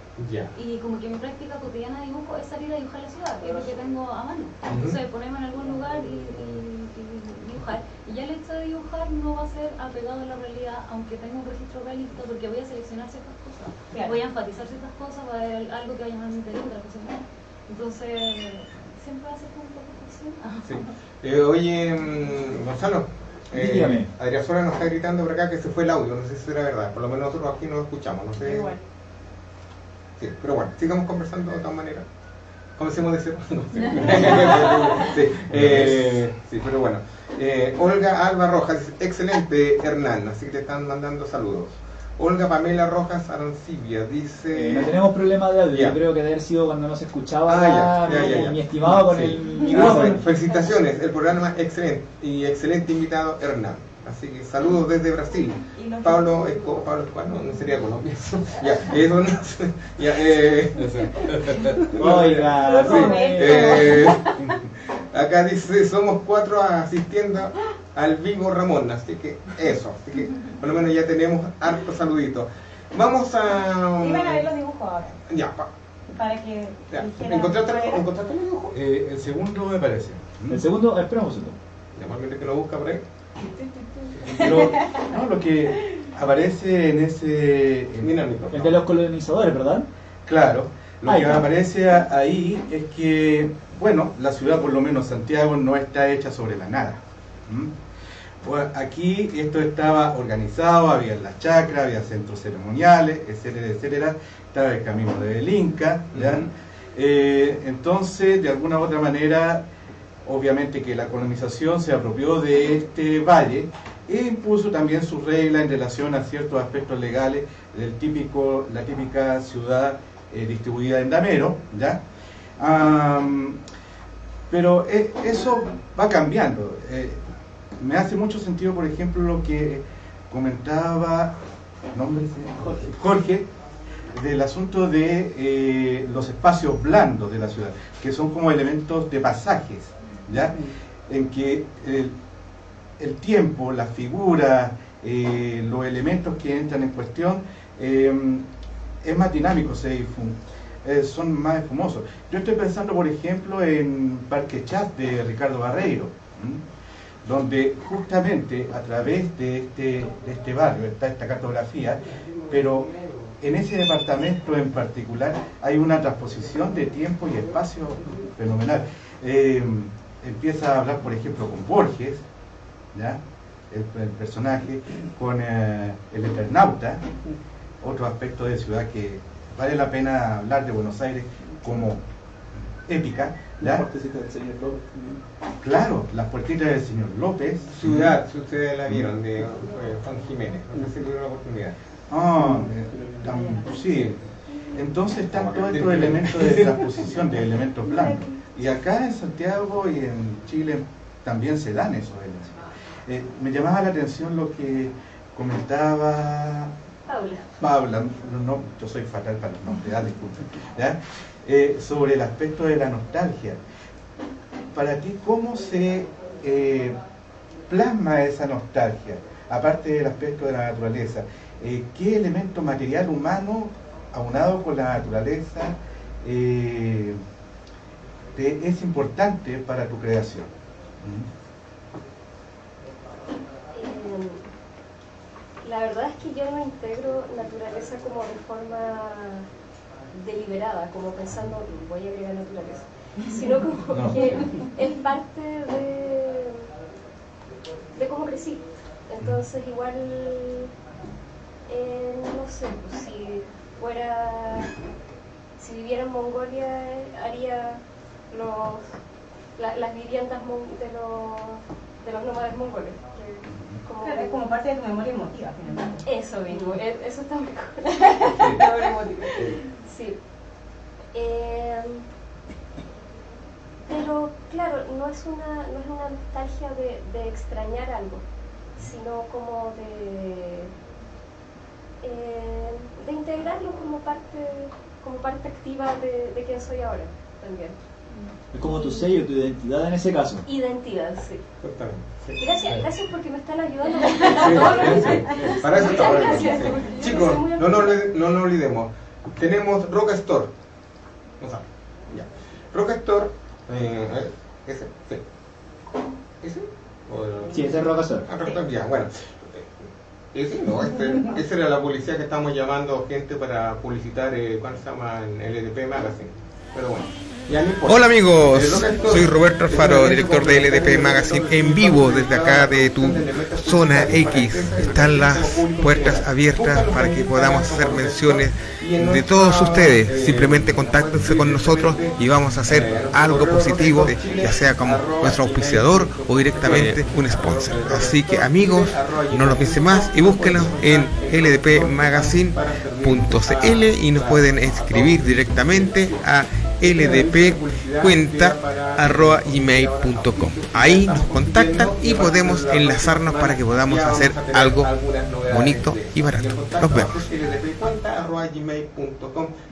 Y como que mi práctica cotidiana de dibujo es salir a dibujar la ciudad, que es lo que tengo a mano. Entonces, ponerme en algún lugar y, y- y dibujar. Y ya el hecho de dibujar no va a ser apegado a la realidad, aunque tenga un registro realista, porque voy a seleccionar ciertas cosas. Claro. Voy a enfatizar ciertas cosas, va a haber algo que va a llamar mi interés, otra cosa no. Entonces, siempre va a ser como un poco. Sí. Eh, oye, mm, Eh, Dígame. Adrián Suárez nos está gritando por acá que se fue el audio, no sé si será verdad, por lo menos nosotros aquí no lo escuchamos, no sé. Igual. Sí, pero bueno, sigamos conversando de todas maneras. Comencemos de cero. No, sí. sí, eh, sí, pero bueno. Eh, Olga Alba Rojas, dice, excelente Hernán, así que te están mandando saludos. Olga Pamela Rojas Arancibia dice... Eh, no tenemos problema de audio, yo creo que debe haber sido cuando no se escuchaba Ah, ya, ya, mi, ya, ya. mi estimado con Sí. el Ah, micrófono. bueno, felicitaciones, el programa excelente y excelente invitado Hernán. Así que saludos desde Brasil. Pablo Escobar, Pablo Escobar, no, no sería Colombia. ya, eso no sé. Ya, eh, Oiga, sí, no, eh, acá dice, somos cuatro asistiendo al vivo Ramón, así que eso, así que por lo menos ya tenemos harto saludito. Vamos a... Iban a ver los dibujos ahora, Ya, pa- para que ya. ¿Encontraste. ¿Encontraste el dibujo? Eh, el segundo me parece. ¿Mm? El segundo, esperamos un segundo. Normalmente que lo busca por ahí. Pero no, lo que aparece en ese... en- Mira el de los colonizadores, ¿verdad? Claro, lo Ahí que aparece ahí es que, bueno, la ciudad, por lo menos Santiago, no está hecha sobre la nada. ¿m? Pues aquí esto estaba organizado, había las chacras, había centros ceremoniales, etcétera, etcétera. Estaba el camino del Inca. Eh, entonces, de alguna u otra manera, obviamente que la colonización se apropió de este valle e impuso también sus reglas en relación a ciertos aspectos legales del típico, la típica ciudad eh, distribuida en damero, ¿ya? Pero eh, eso va cambiando. Eh, me hace mucho sentido, por ejemplo, lo que comentaba? Jorge, del asunto de eh, los espacios blandos de la ciudad, que son como elementos de pasajes, ¿ya? En que el, tiempo, las figuras, los elementos que entran en cuestión, eh, es más dinámico, se difun- eh, son más esfumosos. Yo estoy pensando, por ejemplo, en Parque Chat de Ricardo Barreiro, donde justamente a través de este, de este barrio está esta cartografía, pero en ese departamento en particular hay una transposición de tiempo y espacio fenomenal. Eh, empieza a hablar, por ejemplo, con Borges, ¿ya? El, el personaje, con eh, el Eternauta, otro aspecto de ciudad que vale la pena hablar de Buenos Aires como épica, ¿Ya? La puertecita del señor López también. Claro, las puertitas del señor López. Ciudad, si ustedes la vieron, de eh, Juan Jiménez. No sé si tuvieron la oportunidad. Ah, sí. Entonces están todos estos elementos de transposición, de elementos blancos. Y acá en Santiago y en Chile también se dan esos elementos. Eh, me llamaba la atención lo que comentaba Paula. Paula, no, no, yo soy fatal para los nombres, ah, disculpen, ¿ya? Eh, sobre el aspecto de la nostalgia. Para ti, ¿cómo se eh, plasma esa nostalgia? Aparte del aspecto de la naturaleza, eh, ¿qué elemento material humano, aunado con la naturaleza, te- es importante para tu creación? ¿Mm? La verdad es que yo no integro naturaleza como de forma deliberada, como pensando voy a agregar naturaleza, sino como No. que es parte de, de cómo crecí. Entonces igual, eh, no sé, pues, si fuera, si viviera en Mongolia haría los, la- las viviendas de los, de los nómades mongoles. que como- Claro, es como parte de tu memoria emotiva, finalmente. eso mismo, e- eso está mejor. Memoria emotiva. Sí. Eh, pero claro, no es una, no es una nostalgia de, de extrañar algo, sino como de, eh, de integrarlo como parte, como parte activa de, de quien soy ahora también. Es como tu sello, tu identidad en ese caso. Identidad, sí. Exactamente. sí. Gracias, gracias porque me están ayudando. Sí, sí, sí. Para eso está sí. Chicos, no nos, no nos olvidemos. Tenemos Rock Store. No sabe. Ya. Rock Store. Eh, ese, sí. ¿Ese? Sí, ese es Rock Store. Ah, Rock Store, ya, bueno. Eh, Ese no, este, esa era la publicidad que estamos llamando gente para publicitar, eh, ¿cuál se llama? En LDP Magazine. Pero bueno. Hola amigos, Eh, soy Roberto Alfaro, director de LDP Magazine en vivo desde acá de tu zona X. Están las puertas abiertas para que podamos hacer menciones de todos ustedes. Simplemente contáctense con nosotros y vamos a hacer algo positivo, ya sea como nuestro auspiciador o directamente un sponsor. Así que amigos, no lo piensen más y búsquenos en ldpmagazine.cl y nos pueden escribir directamente a ldpcuenta.gmail.com Ahí nos contactan y podemos enlazarnos para que podamos hacer algo bonito y barato. Nos vemos.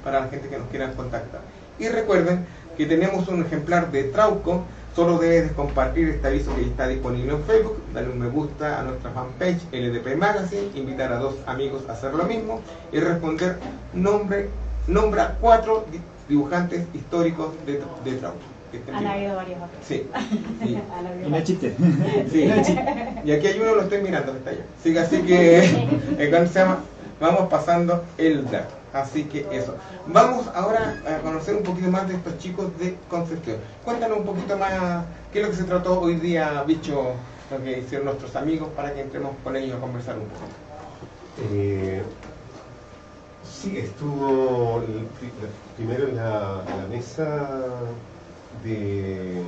para la gente que nos quiera contactar. Y recuerden que tenemos un ejemplar de Trauco. Solo debes de compartir este aviso que está disponible en Facebook, darle un me gusta a nuestra fanpage LDP Magazine, invitar a dos amigos a hacer lo mismo y responder nombre, nombra cuatro dibujantes históricos de, de Trauco. Estén Han habido varios otros. Sí, sí. Y no chiste. Sí. Y aquí hay uno, lo estoy mirando, que está allá. Así que, así que ¿cómo se llama? vamos pasando el dato. Así que eso. Vamos ahora a conocer un poquito más de estos chicos de Concepción. Cuéntanos un poquito más qué es lo que se trató hoy día, bicho, lo que hicieron nuestros amigos para que entremos con ellos a conversar un poco. Eh, sí, estuvo primero en la, la mesa de,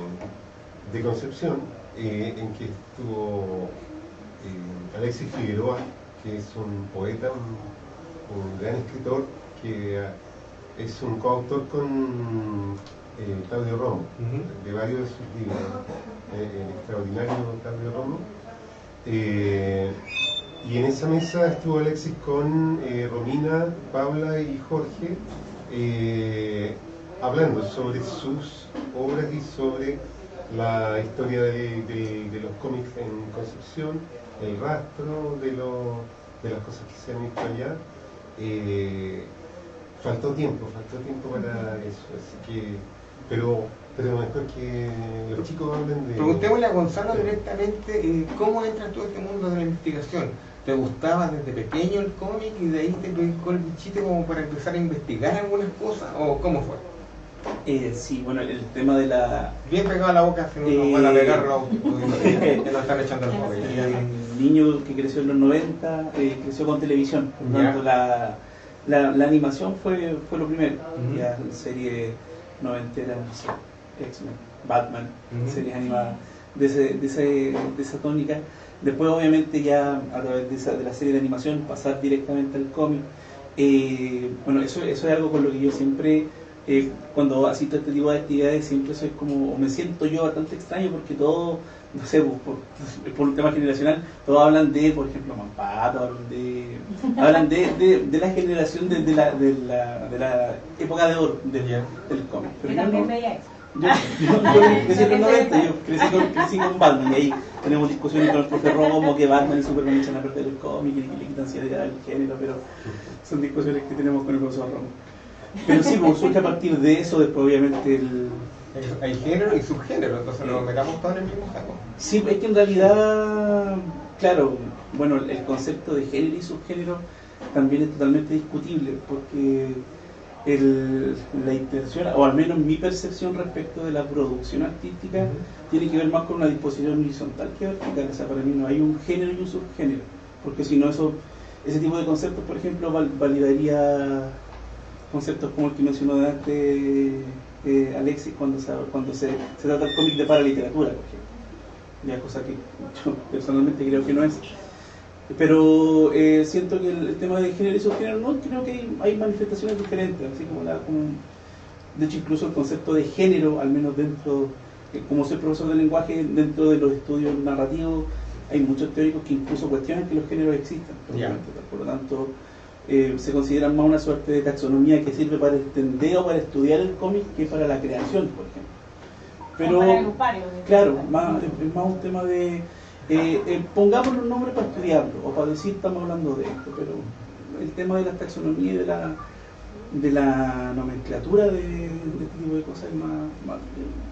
de Concepción, eh, en que estuvo eh, Alexis Figueroa, que es un poeta, un, un gran escritor, que es un coautor con eh, Claudio Romo, de varios de sus libros, eh, el extraordinario Claudio Romo. Y en esa mesa estuvo Alexis con eh, Romina, Paula y Jorge eh, hablando sobre sus obras y sobre la historia de, de- de los cómics en Concepción, el rastro de, lo- de las cosas que se han hecho allá. Eh, faltó tiempo, faltó tiempo para eso, así que, pero, pero mejor que los chicos hablen de... Preguntémosle a Gonzalo directamente eh, cómo entras tú a este mundo de la investigación. ¿Te gustaba desde pequeño el cómic y de ahí te picó el bichito como para empezar a investigar algunas cosas? ¿O cómo fue? Eh, sí, bueno, el tema de la... Bien pegado a la boca, si no nos van a que están echando el móvil. El niño que creció en los 90 eh, creció con televisión, por tanto la, la, la animación fue, fue lo primero, ya serie noventera, no sé, X-Men, Batman, Ujú. series animadas de, ese- de, ese- de esa tónica. Después, obviamente, ya a través de, esa- de la serie de animación, pasar directamente al cómic. Eh, bueno, eso, eso es algo con lo que yo siempre, eh, cuando asisto a este tipo de actividades, siempre soy como, o me siento yo bastante extraño porque todo, no sé, por, por- por un tema generacional, todos hablan de, por ejemplo, Mampato, hablan de, hablan de, de, de la generación de, de la, de, la, de la época de oro del, del cómic. Yo Pero yo también no- veía eso. Yo, yo- yo crecí en los 90, yo crecí con, crecí con Batman y ahí tenemos discusiones con el profe Romo que Batman y Superman echan a perder el cómic y que le quitan seriedad al género, pero son discusiones que tenemos con el profesor Romo. Pero sí, pues, surge a partir de eso, después obviamente el... Hay género y subgénero, entonces no nos metamos todos en el mismo saco. Sí, es que en realidad, claro, bueno, el concepto de género y subgénero también es totalmente discutible, porque el- la intención, o al menos mi percepción respecto de la producción artística, tiene que ver más con una disposición horizontal que vertical. O sea, para mí no hay un género y un subgénero, porque si no, eso, ese tipo de conceptos, por ejemplo, val- validaría conceptos como el que mencionó antes eh, Alexis cuando, se, cuando se, se trata el cómic de paraliteratura, por ejemplo. Ya, cosa que yo personalmente creo que no es. Pero eh, siento que el, el tema de género y subgénero, no, creo que hay, hay manifestaciones diferentes, así como la. Como, de hecho, incluso el concepto de género, al menos dentro, eh, como soy profesor de lenguaje, dentro de los estudios narrativos, hay muchos teóricos que incluso cuestionan que los géneros existan. Ya. Por lo tanto, eh, se consideran más una suerte de taxonomía que sirve para entender o para estudiar el cómic que para la creación, por ejemplo. Pero, claro, más, es más un tema de. Eh, eh, pongámosle un nombre para estudiarlo o para decir estamos hablando de esto, pero el tema de la taxonomía y de la, de la nomenclatura de, este tipo de cosas es más, más-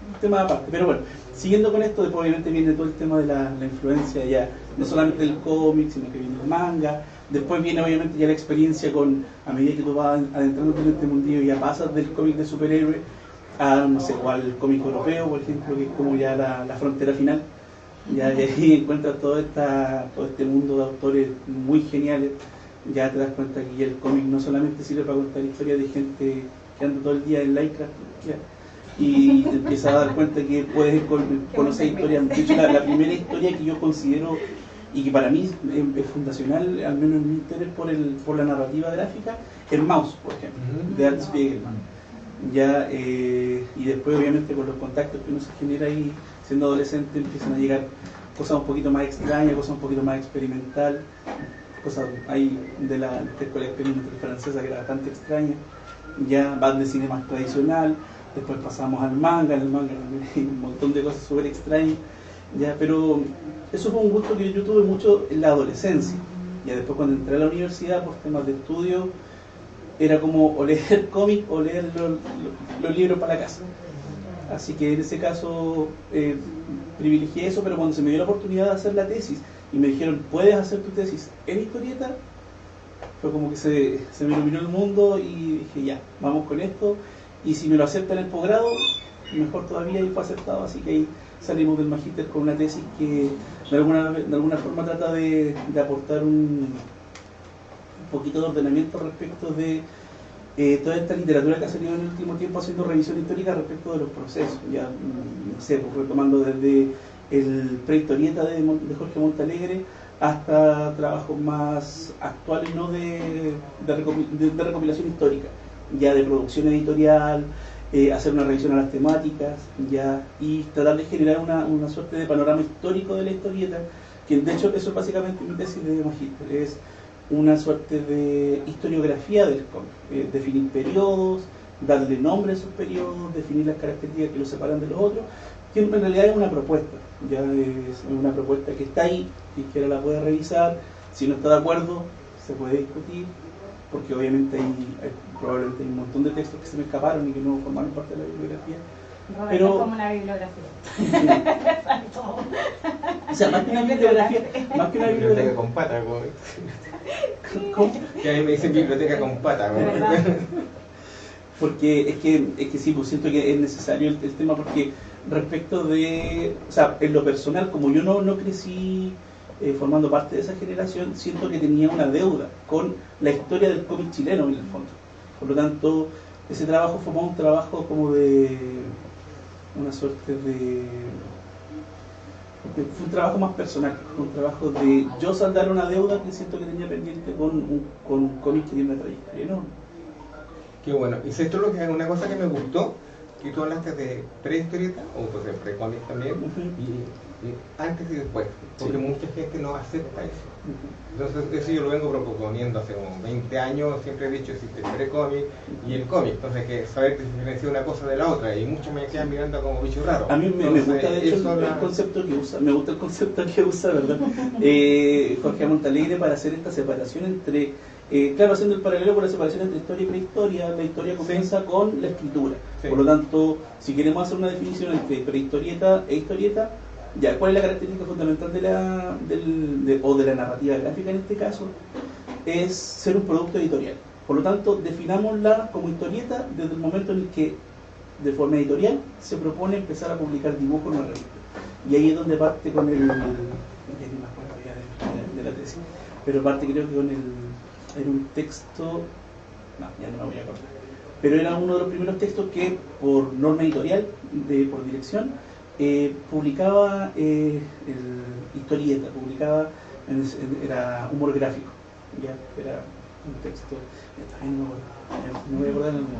un tema aparte. Pero bueno, siguiendo con esto, después obviamente viene todo el tema de la, la influencia ya, no solamente del cómic, sino que viene el manga. Después viene obviamente ya la experiencia con, a medida que tú vas adentrándote en este mundillo, ya pasas del cómic de superhéroe a, no sé, o al cómic europeo, por ejemplo, que es como ya la, la frontera final. Ya y ahí encuentras todo, esta, todo este mundo de autores muy geniales. Ya te das cuenta que el cómic no solamente sirve para contar historias de gente que anda todo el día en ya, y te empiezas a dar cuenta que puedes con- conocer historias. De hecho, la, la primera historia que yo considero y que para mí es, es fundacional, al menos en mi interés por, el, por la narrativa gráfica, es Mouse, por ejemplo, Ujú. de Art Spiegelman. Ya, eh, y después obviamente con los contactos que uno se genera ahí siendo adolescente empiezan a llegar cosas un poquito más extrañas, cosas un poquito más experimental, cosas ahí de la, escuela experimental francesa que era bastante extraña, ya van de cine más tradicional, después pasamos al manga, el manga hay un montón de cosas súper extrañas, ya, pero eso fue un gusto que yo tuve mucho en la adolescencia, ya después cuando entré a la universidad por temas de estudio, era como o leer cómic o leer los libros para la casa. Así que en ese caso eh, privilegié eso, pero cuando se me dio la oportunidad de hacer la tesis y me dijeron, puedes hacer tu tesis en historieta, fue como que se, se me iluminó el mundo y dije, ya, vamos con esto. Y si me lo aceptan en el posgrado, mejor todavía y fue aceptado. Así que ahí salimos del magíster con una tesis que de alguna, de alguna forma trata de, de aportar un, un poquito de ordenamiento respecto de eh, toda esta literatura que ha salido en el último tiempo haciendo revisión histórica respecto de los procesos, ya mm, no sé, pues, retomando desde el prehistorieta de, de Jorge Montalegre hasta trabajos más actuales no de, de- de recopilación histórica, ya de producción editorial, eh, hacer una revisión a las temáticas, ya y tratar de generar una, una suerte de panorama histórico de la historieta, que de hecho eso es básicamente mi tesis de magíster, es una suerte de historiografía del cómic, eh, definir periodos, darle nombre a esos periodos, definir las características que los separan de los otros, que en realidad es una propuesta, ya es una propuesta que está ahí, ahora la puede revisar, si no está de acuerdo, se puede discutir, porque obviamente hay, hay- probablemente hay un montón de textos que se me escaparon y que no formaron parte de la bibliografía. Roberto Pero- es como una bibliografía. Exacto. O sea, más que una bibliografía, más que una Biblioteca con pata, como- ¿cómo? que a mí me dicen biblioteca con pata. Como- porque es que, es que sí, pues siento que es necesario el, el tema porque respecto de, o sea, en lo personal, como yo no, no crecí eh, formando parte de esa generación, siento que tenía una deuda con la historia del cómic chileno en el fondo. Por lo tanto, ese trabajo fue más un trabajo como de una suerte de fue un trabajo más personal, fue un trabajo de yo saldar una deuda que siento que tenía pendiente con un con un cómic que tiene una trayectoria enorme. Qué bueno. Y esto es lo que una cosa que me gustó, que tú hablaste de prehistorieta, o pues de pre-cómic también, Ujú. y, y antes y después, porque Sí. mucha gente no acepta eso. Entonces, eso yo lo vengo proponiendo hace como 20 años, siempre he dicho existe el pre-cómic y el cómic, entonces que saber diferenciar una cosa de la otra, y muchos me quedan mirando como bicho raro. A mí me, me Entonces, gusta de hecho eso el, la- el concepto que usa, me gusta el concepto que usa, ¿verdad? Eh, Jorge Montalegre para hacer esta separación entre, eh, claro, haciendo el paralelo con la separación entre historia y prehistoria, la historia comienza con la escritura. Sí. Por lo tanto, si queremos hacer una definición entre prehistorieta e historieta, ya, ¿cuál es la característica fundamental de la, del, de- o de la narrativa gráfica en este caso? Es ser un producto editorial. Por lo tanto, definámosla como historieta desde el momento en el que de forma editorial se propone empezar a publicar dibujos en una revista. Y ahí es donde parte con el. de la tesis, pero parte creo que con el. Era un texto. No, ya no me voy a acordar. Pero era uno de los primeros textos que, por norma editorial, de, por dirección, eh, publicaba eh, el historieta, publicaba. en- en- era humor gráfico. Ya, era un texto. No, voy a acordar el momento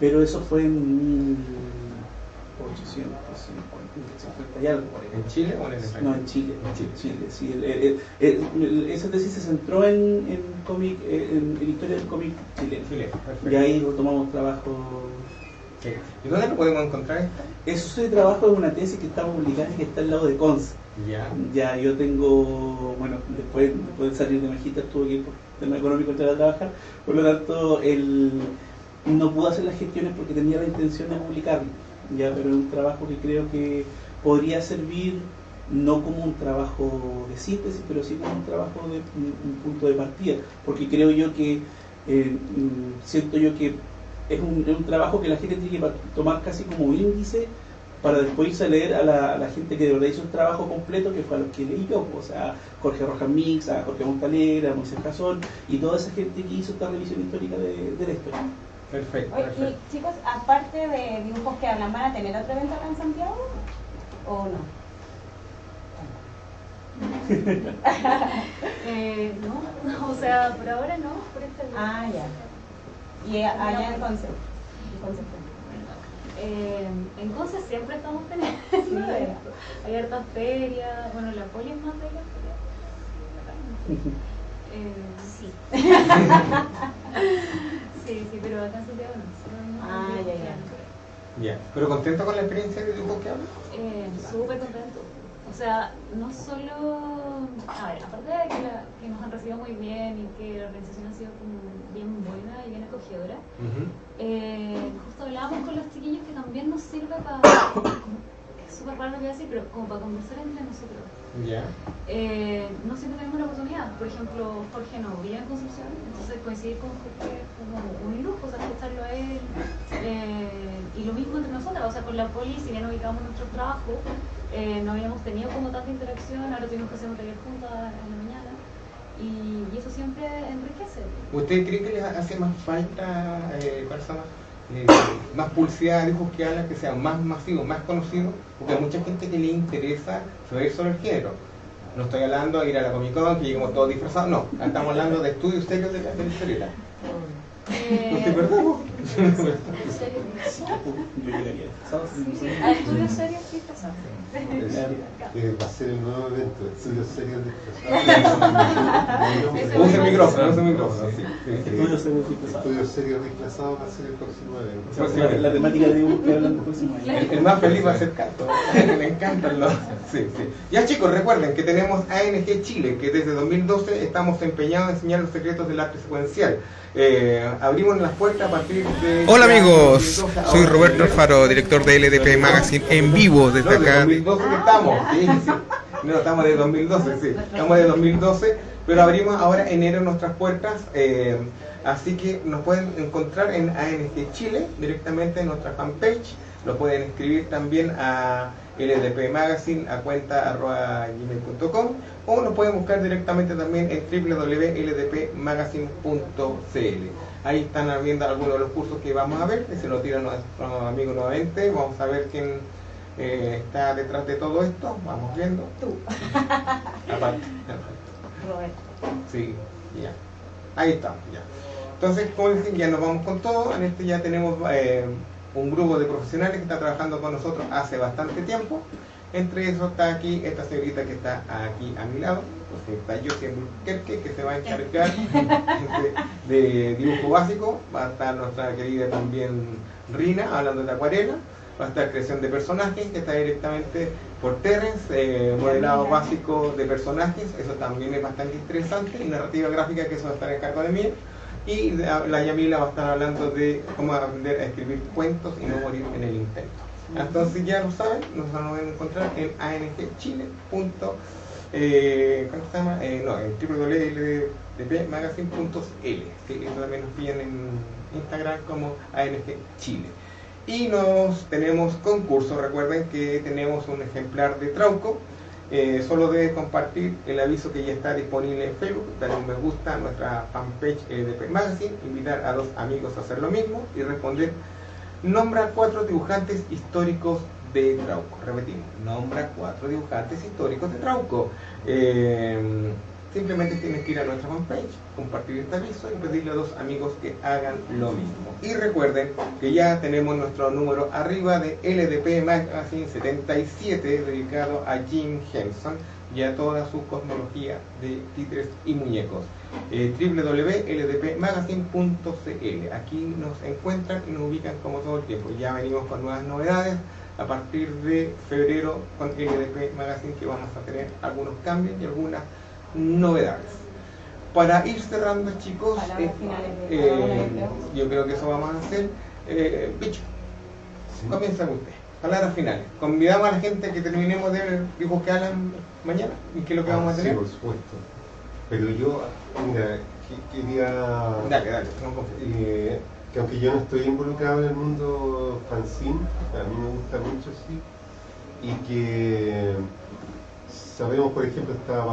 pero eso fue en 1850 y algo. ¿En Chile o en extranjero? No, en Chile. En Chile. Chile, sí. el- el- esa tesis se centró en, en cómic, en, historia del cómic chileno. Chile. Y ahí tomamos trabajo. Sí. ¿Y dónde lo podemos encontrar? Eso ese trabajo es una tesis que está publicada y que está al lado de Cons. Ya. Ya yo tengo, bueno, después, después de salir de Magíster tuve que ir por tema económico entrar a trabajar, por lo tanto el, no pude hacer las gestiones porque tenía la intención de publicarlo, ya, pero es un trabajo que creo que podría servir no como un trabajo de síntesis, pero sí como un trabajo de un, un punto de partida, porque creo yo que eh, mm, siento yo que es un, es un trabajo que la gente tiene que tomar casi como índice para después irse a leer a la, a la gente que de verdad hizo un trabajo completo, que fue a los que leí yo, o sea, Jorge Rojas Mix, a Jorge Montalegre, a Moisés Casón, y toda esa gente que hizo esta revisión histórica de, de la historia. Perfecto, Oye, perfecto. y chicos, aparte de dibujos que hablan, ¿van a tener otro evento acá en Santiago? ¿O no? Eh, no, o sea, por ahora no, por este Ah, ya. Y allá en Conce. Eh, en Conce siempre estamos teniendo Sí. Hay hartas ferias, bueno, la poli es más de la feria. Eh, sí. sí, sí, pero acá en Santiago no. Ah, ya, ya. Ya. ¿Pero contento con la experiencia de dibujo que hablas? Eh, súper contento. O sea, no solo. A ver, aparte de que, la- que nos han recibido muy bien y que la organización ha sido como bien buena y bien acogedora, eh, justo hablábamos con los chiquillos que también nos sirve para. Súper raro lo que voy a decir, pero como para conversar entre nosotros. Ya. Eh, no siempre tenemos la oportunidad. Por ejemplo, Jorge no vive en Concepción, entonces coincidir con Jorge es como un lujo, o sea, escucharlo a él. Eh, y lo mismo entre nosotras, o sea, con la poli, si bien ubicamos nuestro trabajo, eh, no habíamos tenido como tanta interacción, ahora tuvimos que hacer un taller juntas en la mañana. Y, y eso siempre enriquece. ¿Usted cree que les hace más falta, eh, personas, eh, más publicidad de dibujos que hablan, que sean más masivos, más conocidos? Porque hay mucha gente que le interesa saber sobre el género. No estoy hablando de ir a la Comic Con, que lleguemos todos disfrazados, no. Estamos hablando de estudios serios de la, historieta. Eh, ¿Usted es verdad? vos? ¿En serio? Yo llegaría disfrazado, sí, A estudios serios sí Eh, va a ser el nuevo evento, estudios serios Ese desplazados. Use el micrófono, use el micrófono, sí. Estudios serios disfrazados. Estudios serios desplazados va a ser el próximo evento. La, la temática de dibujos que hablan del próximo año. El, el más feliz va a ser Canto, que le encantan los... Sí, sí. Ya chicos, recuerden que tenemos ANG Chile, que desde 2012 estamos empeñados en enseñar los secretos del arte secuencial. Eh, abrimos las puertas a partir de... Hola amigos, 2012 soy. Roberto Alfaro, director de LDP Magazine en vivo desde de acá. 2012 que estamos, sí, sí. No, estamos de 2012, sí. Estamos de 2012, pero abrimos ahora enero nuestras puertas. eh, así que nos pueden encontrar en ANG Chile, directamente en nuestra fanpage. Lo pueden escribir también a LDP Magazine a cuenta arroba gmail.com o nos pueden buscar directamente también en www.ldpmagazine.cl. Ahí están viendo algunos de los cursos que vamos a ver, que se lo tiran nuestros amigos nuevamente. Vamos a ver quién eh, está detrás de todo esto. Vamos viendo. Tú. Aparte. Roberto. Sí, ya. Ahí estamos, ya. Entonces, como dicen, ya nos vamos con todo. En este ya tenemos eh, un grupo de profesionales que está trabajando con nosotros hace bastante tiempo. Entre eso está aquí esta señorita que está aquí a mi lado, pues está yo siendo Kerke, que se va a encargar de, de dibujo básico. Va a estar nuestra querida también Rina, hablando de acuarela. Va a estar creación de personajes, que está directamente por Terence, eh, modelado básico de personajes, eso también es bastante interesante, y narrativa gráfica, que eso va a estar en cargo de mí. Y la, la Yamila va a estar hablando de cómo aprender a escribir cuentos y no morir en el intento. Entonces ya lo saben, nos van a encontrar en angchile. Eh, ¿Cómo se llama? Eh, no, en www.magazine.l. Sí, eso también nos pillan en Instagram como ANG Chile. Y nos tenemos concurso, recuerden que tenemos un ejemplar de Trauco. Eh, solo debe compartir el aviso que ya está disponible en Facebook, darle un me gusta a nuestra fanpage LDP Magazine, invitar a dos amigos a hacer lo mismo y responder Nombra cuatro dibujantes históricos de Trauco. Repetimos, nombra cuatro dibujantes históricos de Trauco. Eh, simplemente tienes que ir a nuestra fanpage, compartir este aviso y pedirle a dos amigos que hagan lo mismo. Y recuerden que ya tenemos nuestro número arriba de LDP Magazine 77 dedicado a Jim Henson y a toda su cosmología de títeres y muñecos. Eh, www.ldpmagazine.cl Aquí nos encuentran y nos ubican como todo el tiempo. Ya venimos con nuevas novedades a partir de febrero con LDP Magazine que vamos a tener algunos cambios y algunas novedades. Para ir cerrando chicos, eh, eh, yo creo. que eso vamos a hacer. Eh, Bicho, comienza usted. Palabras finales. Convidamos a la gente que terminemos de dibujos que hablan mañana y qué es lo que vamos a Ah, tener. Sí, por supuesto. Pero yo, mira, que- quería... Dale, dale, eh, que aunque yo no estoy involucrado en el mundo fanzine, a mí me gusta mucho, sí, y que sabemos, por ejemplo, está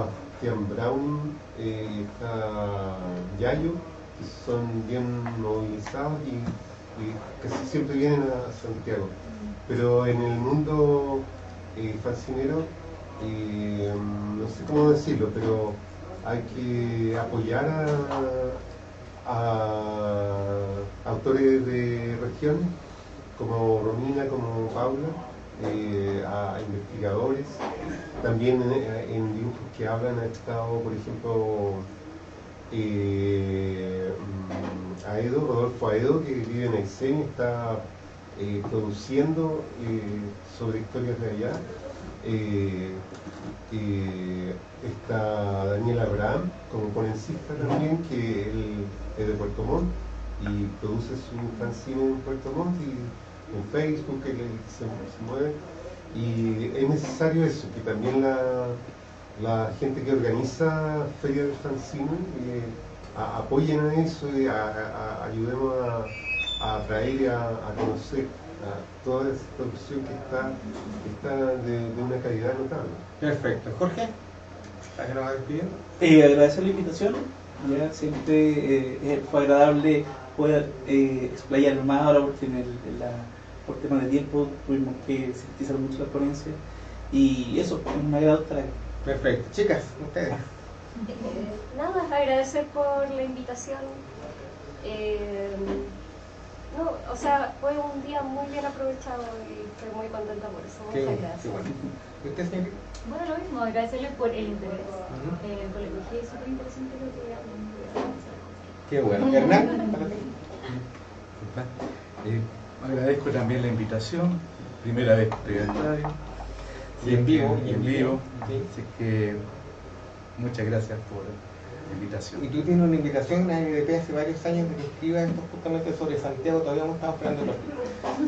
Brown, eh, está Yayo, que son bien movilizados y, y casi siempre vienen a Santiago. Pero en el mundo eh, fancinero, eh, no sé cómo decirlo, pero hay que apoyar a, a autores de regiones como Romina, como Paula, eh, a investigadores. También en, en dibujos que hablan ha estado, por ejemplo, eh, mm, Aedo, Rodolfo Aedo, que vive en Aysén está eh, produciendo eh, sobre historias de allá. Eh, eh, está Daniel Abraham como ponencista también, que él es de Puerto Montt y produce su fanzine en Puerto Montt y en Facebook, que se, se mueve. Y es necesario eso, que también la, la gente que organiza ferias de fanzine eh, a- apoyen a eso y a- a- a- ayudemos a, a atraer y a, a conocer a toda esta producción que está, que está de, de una calidad notable. Perfecto. Jorge, ¿para que nos va despidiendo? Eh, agradecer la invitación, ya siempre eh, fue agradable poder eh, explayarme más ahora porque en el, en la, por temas de tiempo tuvimos que sintetizar mucho la ponencia y eso, es un agrado estar aquí. Perfecto. Chicas, ustedes. Eh, nada, agradecer por la invitación. Eh, no, o sea, fue un día muy bien aprovechado y estoy muy contenta por eso. Qué, Muchas qué gracias. bueno. ¿Y usted, señorita? Bueno, lo mismo, agradecerles por el interés Ujú. eh, con la ecología, es súper interesante lo que hablan. Qué bueno. Hernán, para ti. Eh, agradezco también la invitación, primera vez que estoy. Y en vivo, Y en vivo. Sí. Así que muchas gracias por la invitación. Y tú tienes una invitación a ANDP hace varios años de que escribas esto justamente sobre Santiago, todavía no estamos esperando los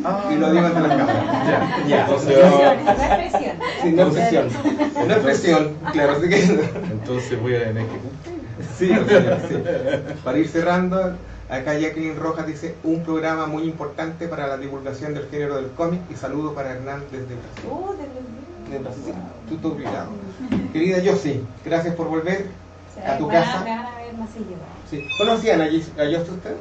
Ah, Y lo digo ante las cámaras. Ya, Ya, Entonces, No es presión. Sí, no es presión. No es presión, claro, así que. entonces voy a tener que cumplir. Sí, o sea, sí. Para ir cerrando, Acá Jacqueline Rojas dice, un programa muy importante para la divulgación del género del cómic y saludo para Hernán desde Brasil. Uh, de De Brasil. Tú obligado. Querida Yossi, gracias por volver a tu me van- casa. Me van a ver más seguido. Sí. ¿Conocían a, Yos- a Yossi usted?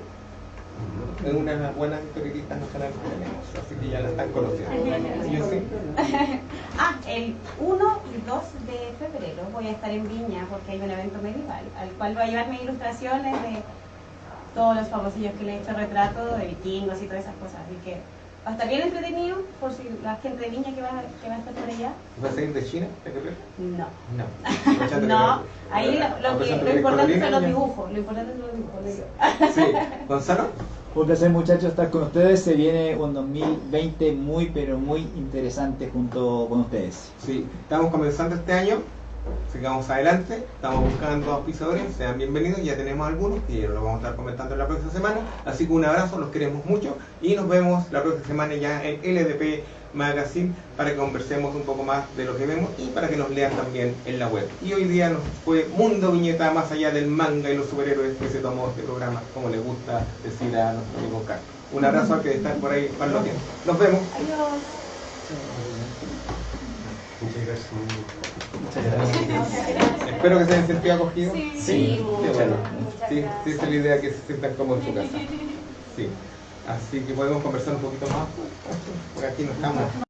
Es una buena historietista nacional que tenemos, así que ya la están conociendo. Ah, el 1 y 2 de febrero voy a estar en Viña porque hay un evento medieval al cual voy a llevar mis ilustraciones de todos los famosillos que le he hecho retrato de vikingos y todas esas cosas. Así que va a estar bien entretenido por si la gente de Viña que va, que va a estar por allá. ¿Va a salir de China? No. No. No, ahí lo, lo que- lo importante son los dibujos. Lo importante son los dibujos. Sí. ¿Gonzalo? Un placer muchachos estar con ustedes. Se viene un 2020 muy pero muy interesante junto con ustedes. Sí, estamos comenzando este año, sigamos adelante, estamos buscando auspiciadores, sean bienvenidos, ya tenemos algunos y lo vamos a estar comentando la próxima semana, así que un abrazo, los queremos mucho y nos vemos la próxima semana ya en LDP Magazine para que conversemos un poco más de lo que vemos y para que nos lean también en la web. Y hoy día nos fue Mundo Viñeta más allá del manga y los superhéroes que se tomó este programa, como le gusta decir a nuestro amigo Carlos. Un abrazo al que está por ahí, Pablo Tiempo. Nos vemos. Adiós. Muchas gracias. Espero que se hayan sentido acogidos. Sí. Sí, qué bueno. Sí, sí, esa es la idea que se sientan como en su casa. Sí. Así que podemos conversar un poquito más. Por aquí no estamos.